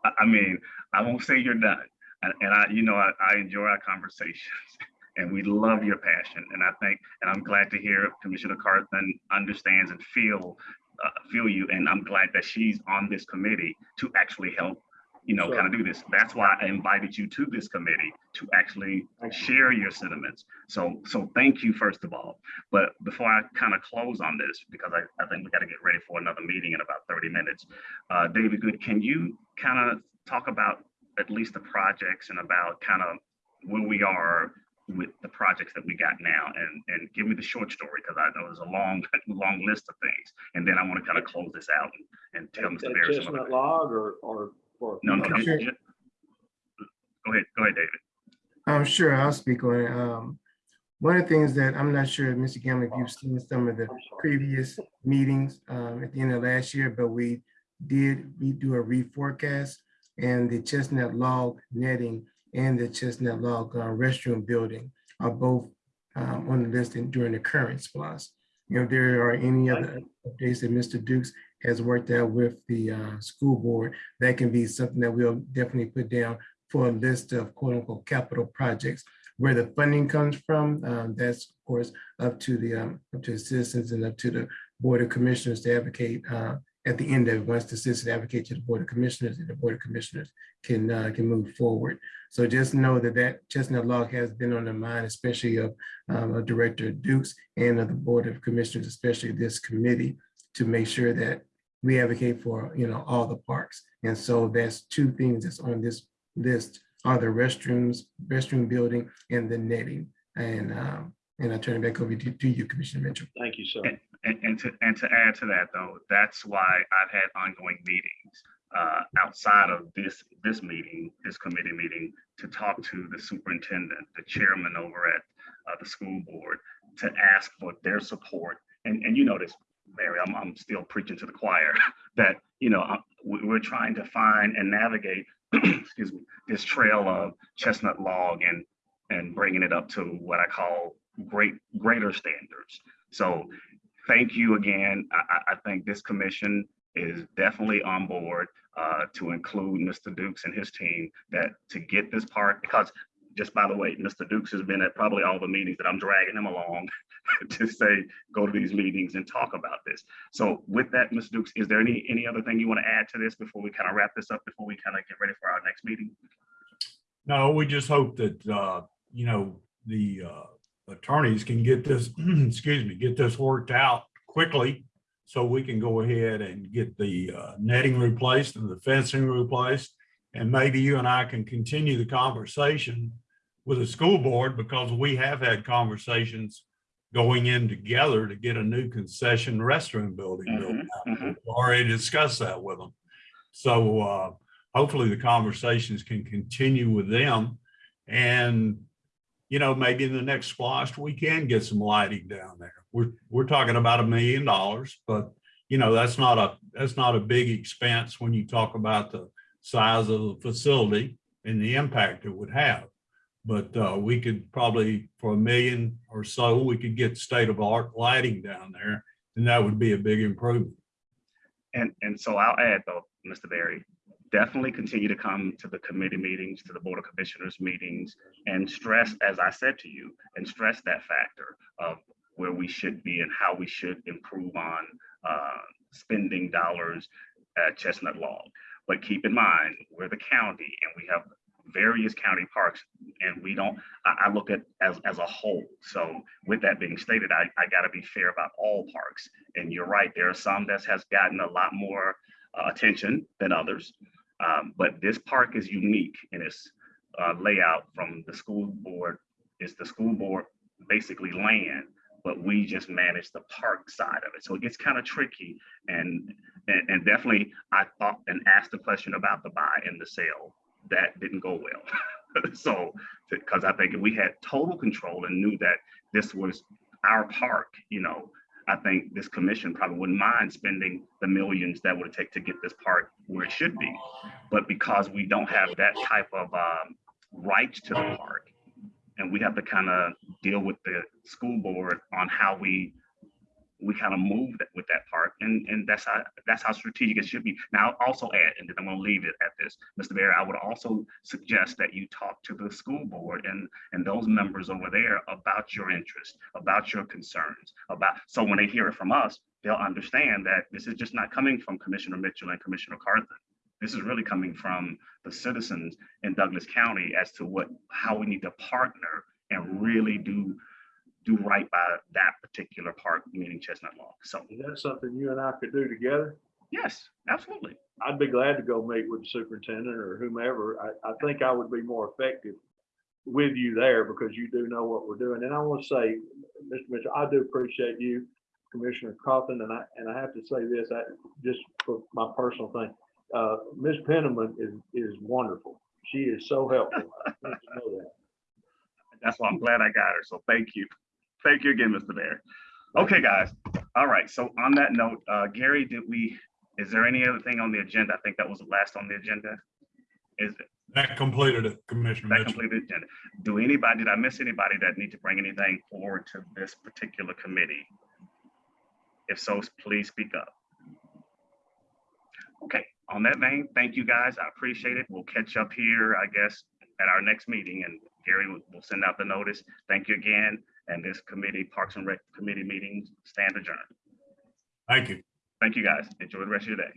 I, I mean, I won't say you're done. And, and I, you know, I, I enjoy our conversations [laughs] and we love your passion. And I think, and I'm glad to hear Commissioner Carthen understands and feel, uh, feel you. And I'm glad that she's on this committee to actually help, you know, Sure. kind of do this. That's why I invited you to this committee to actually you. share your sentiments. So, so thank you first of all. But before I kind of close on this, because I, I think we got to get ready for another meeting in about 30 minutes. Uh, David Good, can you kind of talk about at least the projects and about kind of where we are with the projects that we got now and, and give me the short story because I know there's a long, [laughs] long list of things. And then I want to kind of close this out and, and tell Mr. That Barry some of Chestnut log or, or, or. No, no, no. Sure. ju- Go ahead, go ahead, David. I'm sure I'll speak on it. Um, one of the things that I'm not sure, Mr. Gamble, if you've seen some of the previous meetings um, at the end of last year, but we did redo a reforecast and the Chestnut Log netting and the Chestnut Log uh, restroom building are both um, on the list during the current SPLOST. You know, if there are any other updates that Mr. Dukes has worked out with the uh, school board, that can be something that we'll definitely put down for a list of quote unquote capital projects. Where the funding comes from, um, that's of course up to the, um, up to the citizens and up to the Board of Commissioners to advocate, uh, at the end of, it, once the citizens advocate to the Board of Commissioners, and the Board of Commissioners can, uh, can move forward. So just know that that chestnut log has been on the mind, especially of, um, of Director Dukes and of the Board of Commissioners, especially this committee, to make sure that we advocate for, you know, all the parks. And so that's two things that's on this list are the restrooms, restroom building and the netting. And, um, and I turn it back over to, to you, Commissioner Mitchell. Thank you, sir. And, and to, and to add to that though, that's why I've had ongoing meetings uh, outside of this, this meeting, this committee meeting, to talk to the superintendent, the chairman over at uh, the school board, to ask for their support. And, and you know this, Mary, I'm, I'm still preaching to the choir, [laughs] that, you know, we, we're trying to find and navigate, [clears throat] excuse me, this trail of chestnut log and, and bringing it up to what I call great, greater standards. So thank you again. I, I, think this commission is definitely on board uh, to include Mr. Dukes and his team that to get this part, because just by the way, Mr. Dukes has been at probably all the meetings that I'm dragging him along [laughs] to say, go to these meetings and talk about this. So with that, Mr. Dukes, is there any, any other thing you want to add to this before we kind of wrap this up, before we kind of get ready for our next meeting? No, we just hope that, uh, you know, the, uh, attorneys can get this, [clears throat] excuse me, get this worked out quickly. So we can go ahead and get the, uh, netting replaced and the fencing replaced. And maybe you and I can continue the conversation with the school board because we have had conversations going in together to get a new concession restroom building built. Mhm, mhm. We've Already discussed that with them. So, uh, hopefully the conversations can continue with them. And, you know, maybe in the next SPLOST, we can get some lighting down there. We're, we're talking about a million dollars, but you know, that's not a, that's not a big expense when you talk about the size of the facility and the impact it would have. But uh, we could probably, for a million or so, we could get state of art lighting down there and that would be a big improvement. And, and so I'll add though, Mr. Barry, definitely continue to come to the committee meetings, to the Board of Commissioners meetings, and stress, as I said to you, and stress that factor of where we should be and how we should improve on uh, spending dollars at Chestnut Log. But keep in mind, we're the county and we have various county parks and we don't, I, I look at as, as a whole. So with that being stated, I, I gotta be fair about all parks. And you're right, there are some that has gotten a lot more uh, attention than others. Um, but this park is unique in its uh, layout from the school board. It's the school board basically land, but we just manage the park side of it. So it gets kind of tricky. And, and and definitely, I thought and asked the question about the buy and the sale. That didn't go well. [laughs] so because I think if we had total control and knew that this was our park, you know, I think this commission probably wouldn't mind spending the millions that would take to get this park where it should be. But because we don't have that type of um, rights to the park, and we have to kind of deal with the school board on how we we kind of move that- with that part, and and that's how that's how strategic it should be. Now, I'll also add, and then I'm going to leave it at this, Mr. Mayor. I would also suggest that you talk to the school board and and those members over there about your interest, about your concerns, about so when they hear it from us, they'll understand that this is just not coming from Commissioner Mitchell and Commissioner Carthen. This is really coming from the citizens in Douglas County as to what how we need to partner and really do do right by that particular park, meaning Chestnut Log. So Is that something you and I could do together? yes, absolutely. I'd be glad to go meet with the superintendent or whomever. I, I think I would be more effective with you there because you do know what we're doing. And I want to say, Mr. Mitchell, I do appreciate you, Commissioner Carthen, and I, and I have to say this, I, just for my personal thing. Uh, Ms. Penniman is, is wonderful. She is so helpful. I want you to know that. That's why I'm glad I got her. So thank you. Thank you again, Mr. Mayor. Okay, guys. All right. So on that note, uh, Gary, did we, is there any other thing on the agenda? I think that was the last on the agenda. Is it? That completed it, Commissioner That Mitchell. completed the agenda. Do anybody, did I miss anybody that need to bring anything forward to this particular committee? If so, please speak up. Okay, on that vein, thank you guys. I appreciate it. We'll catch up here, I guess, at our next meeting and Gary will, will send out the notice. Thank you again. And this committee, Parks and Rec Committee meetings stand adjourned. Thank you. Thank you, guys. Enjoy the rest of your day.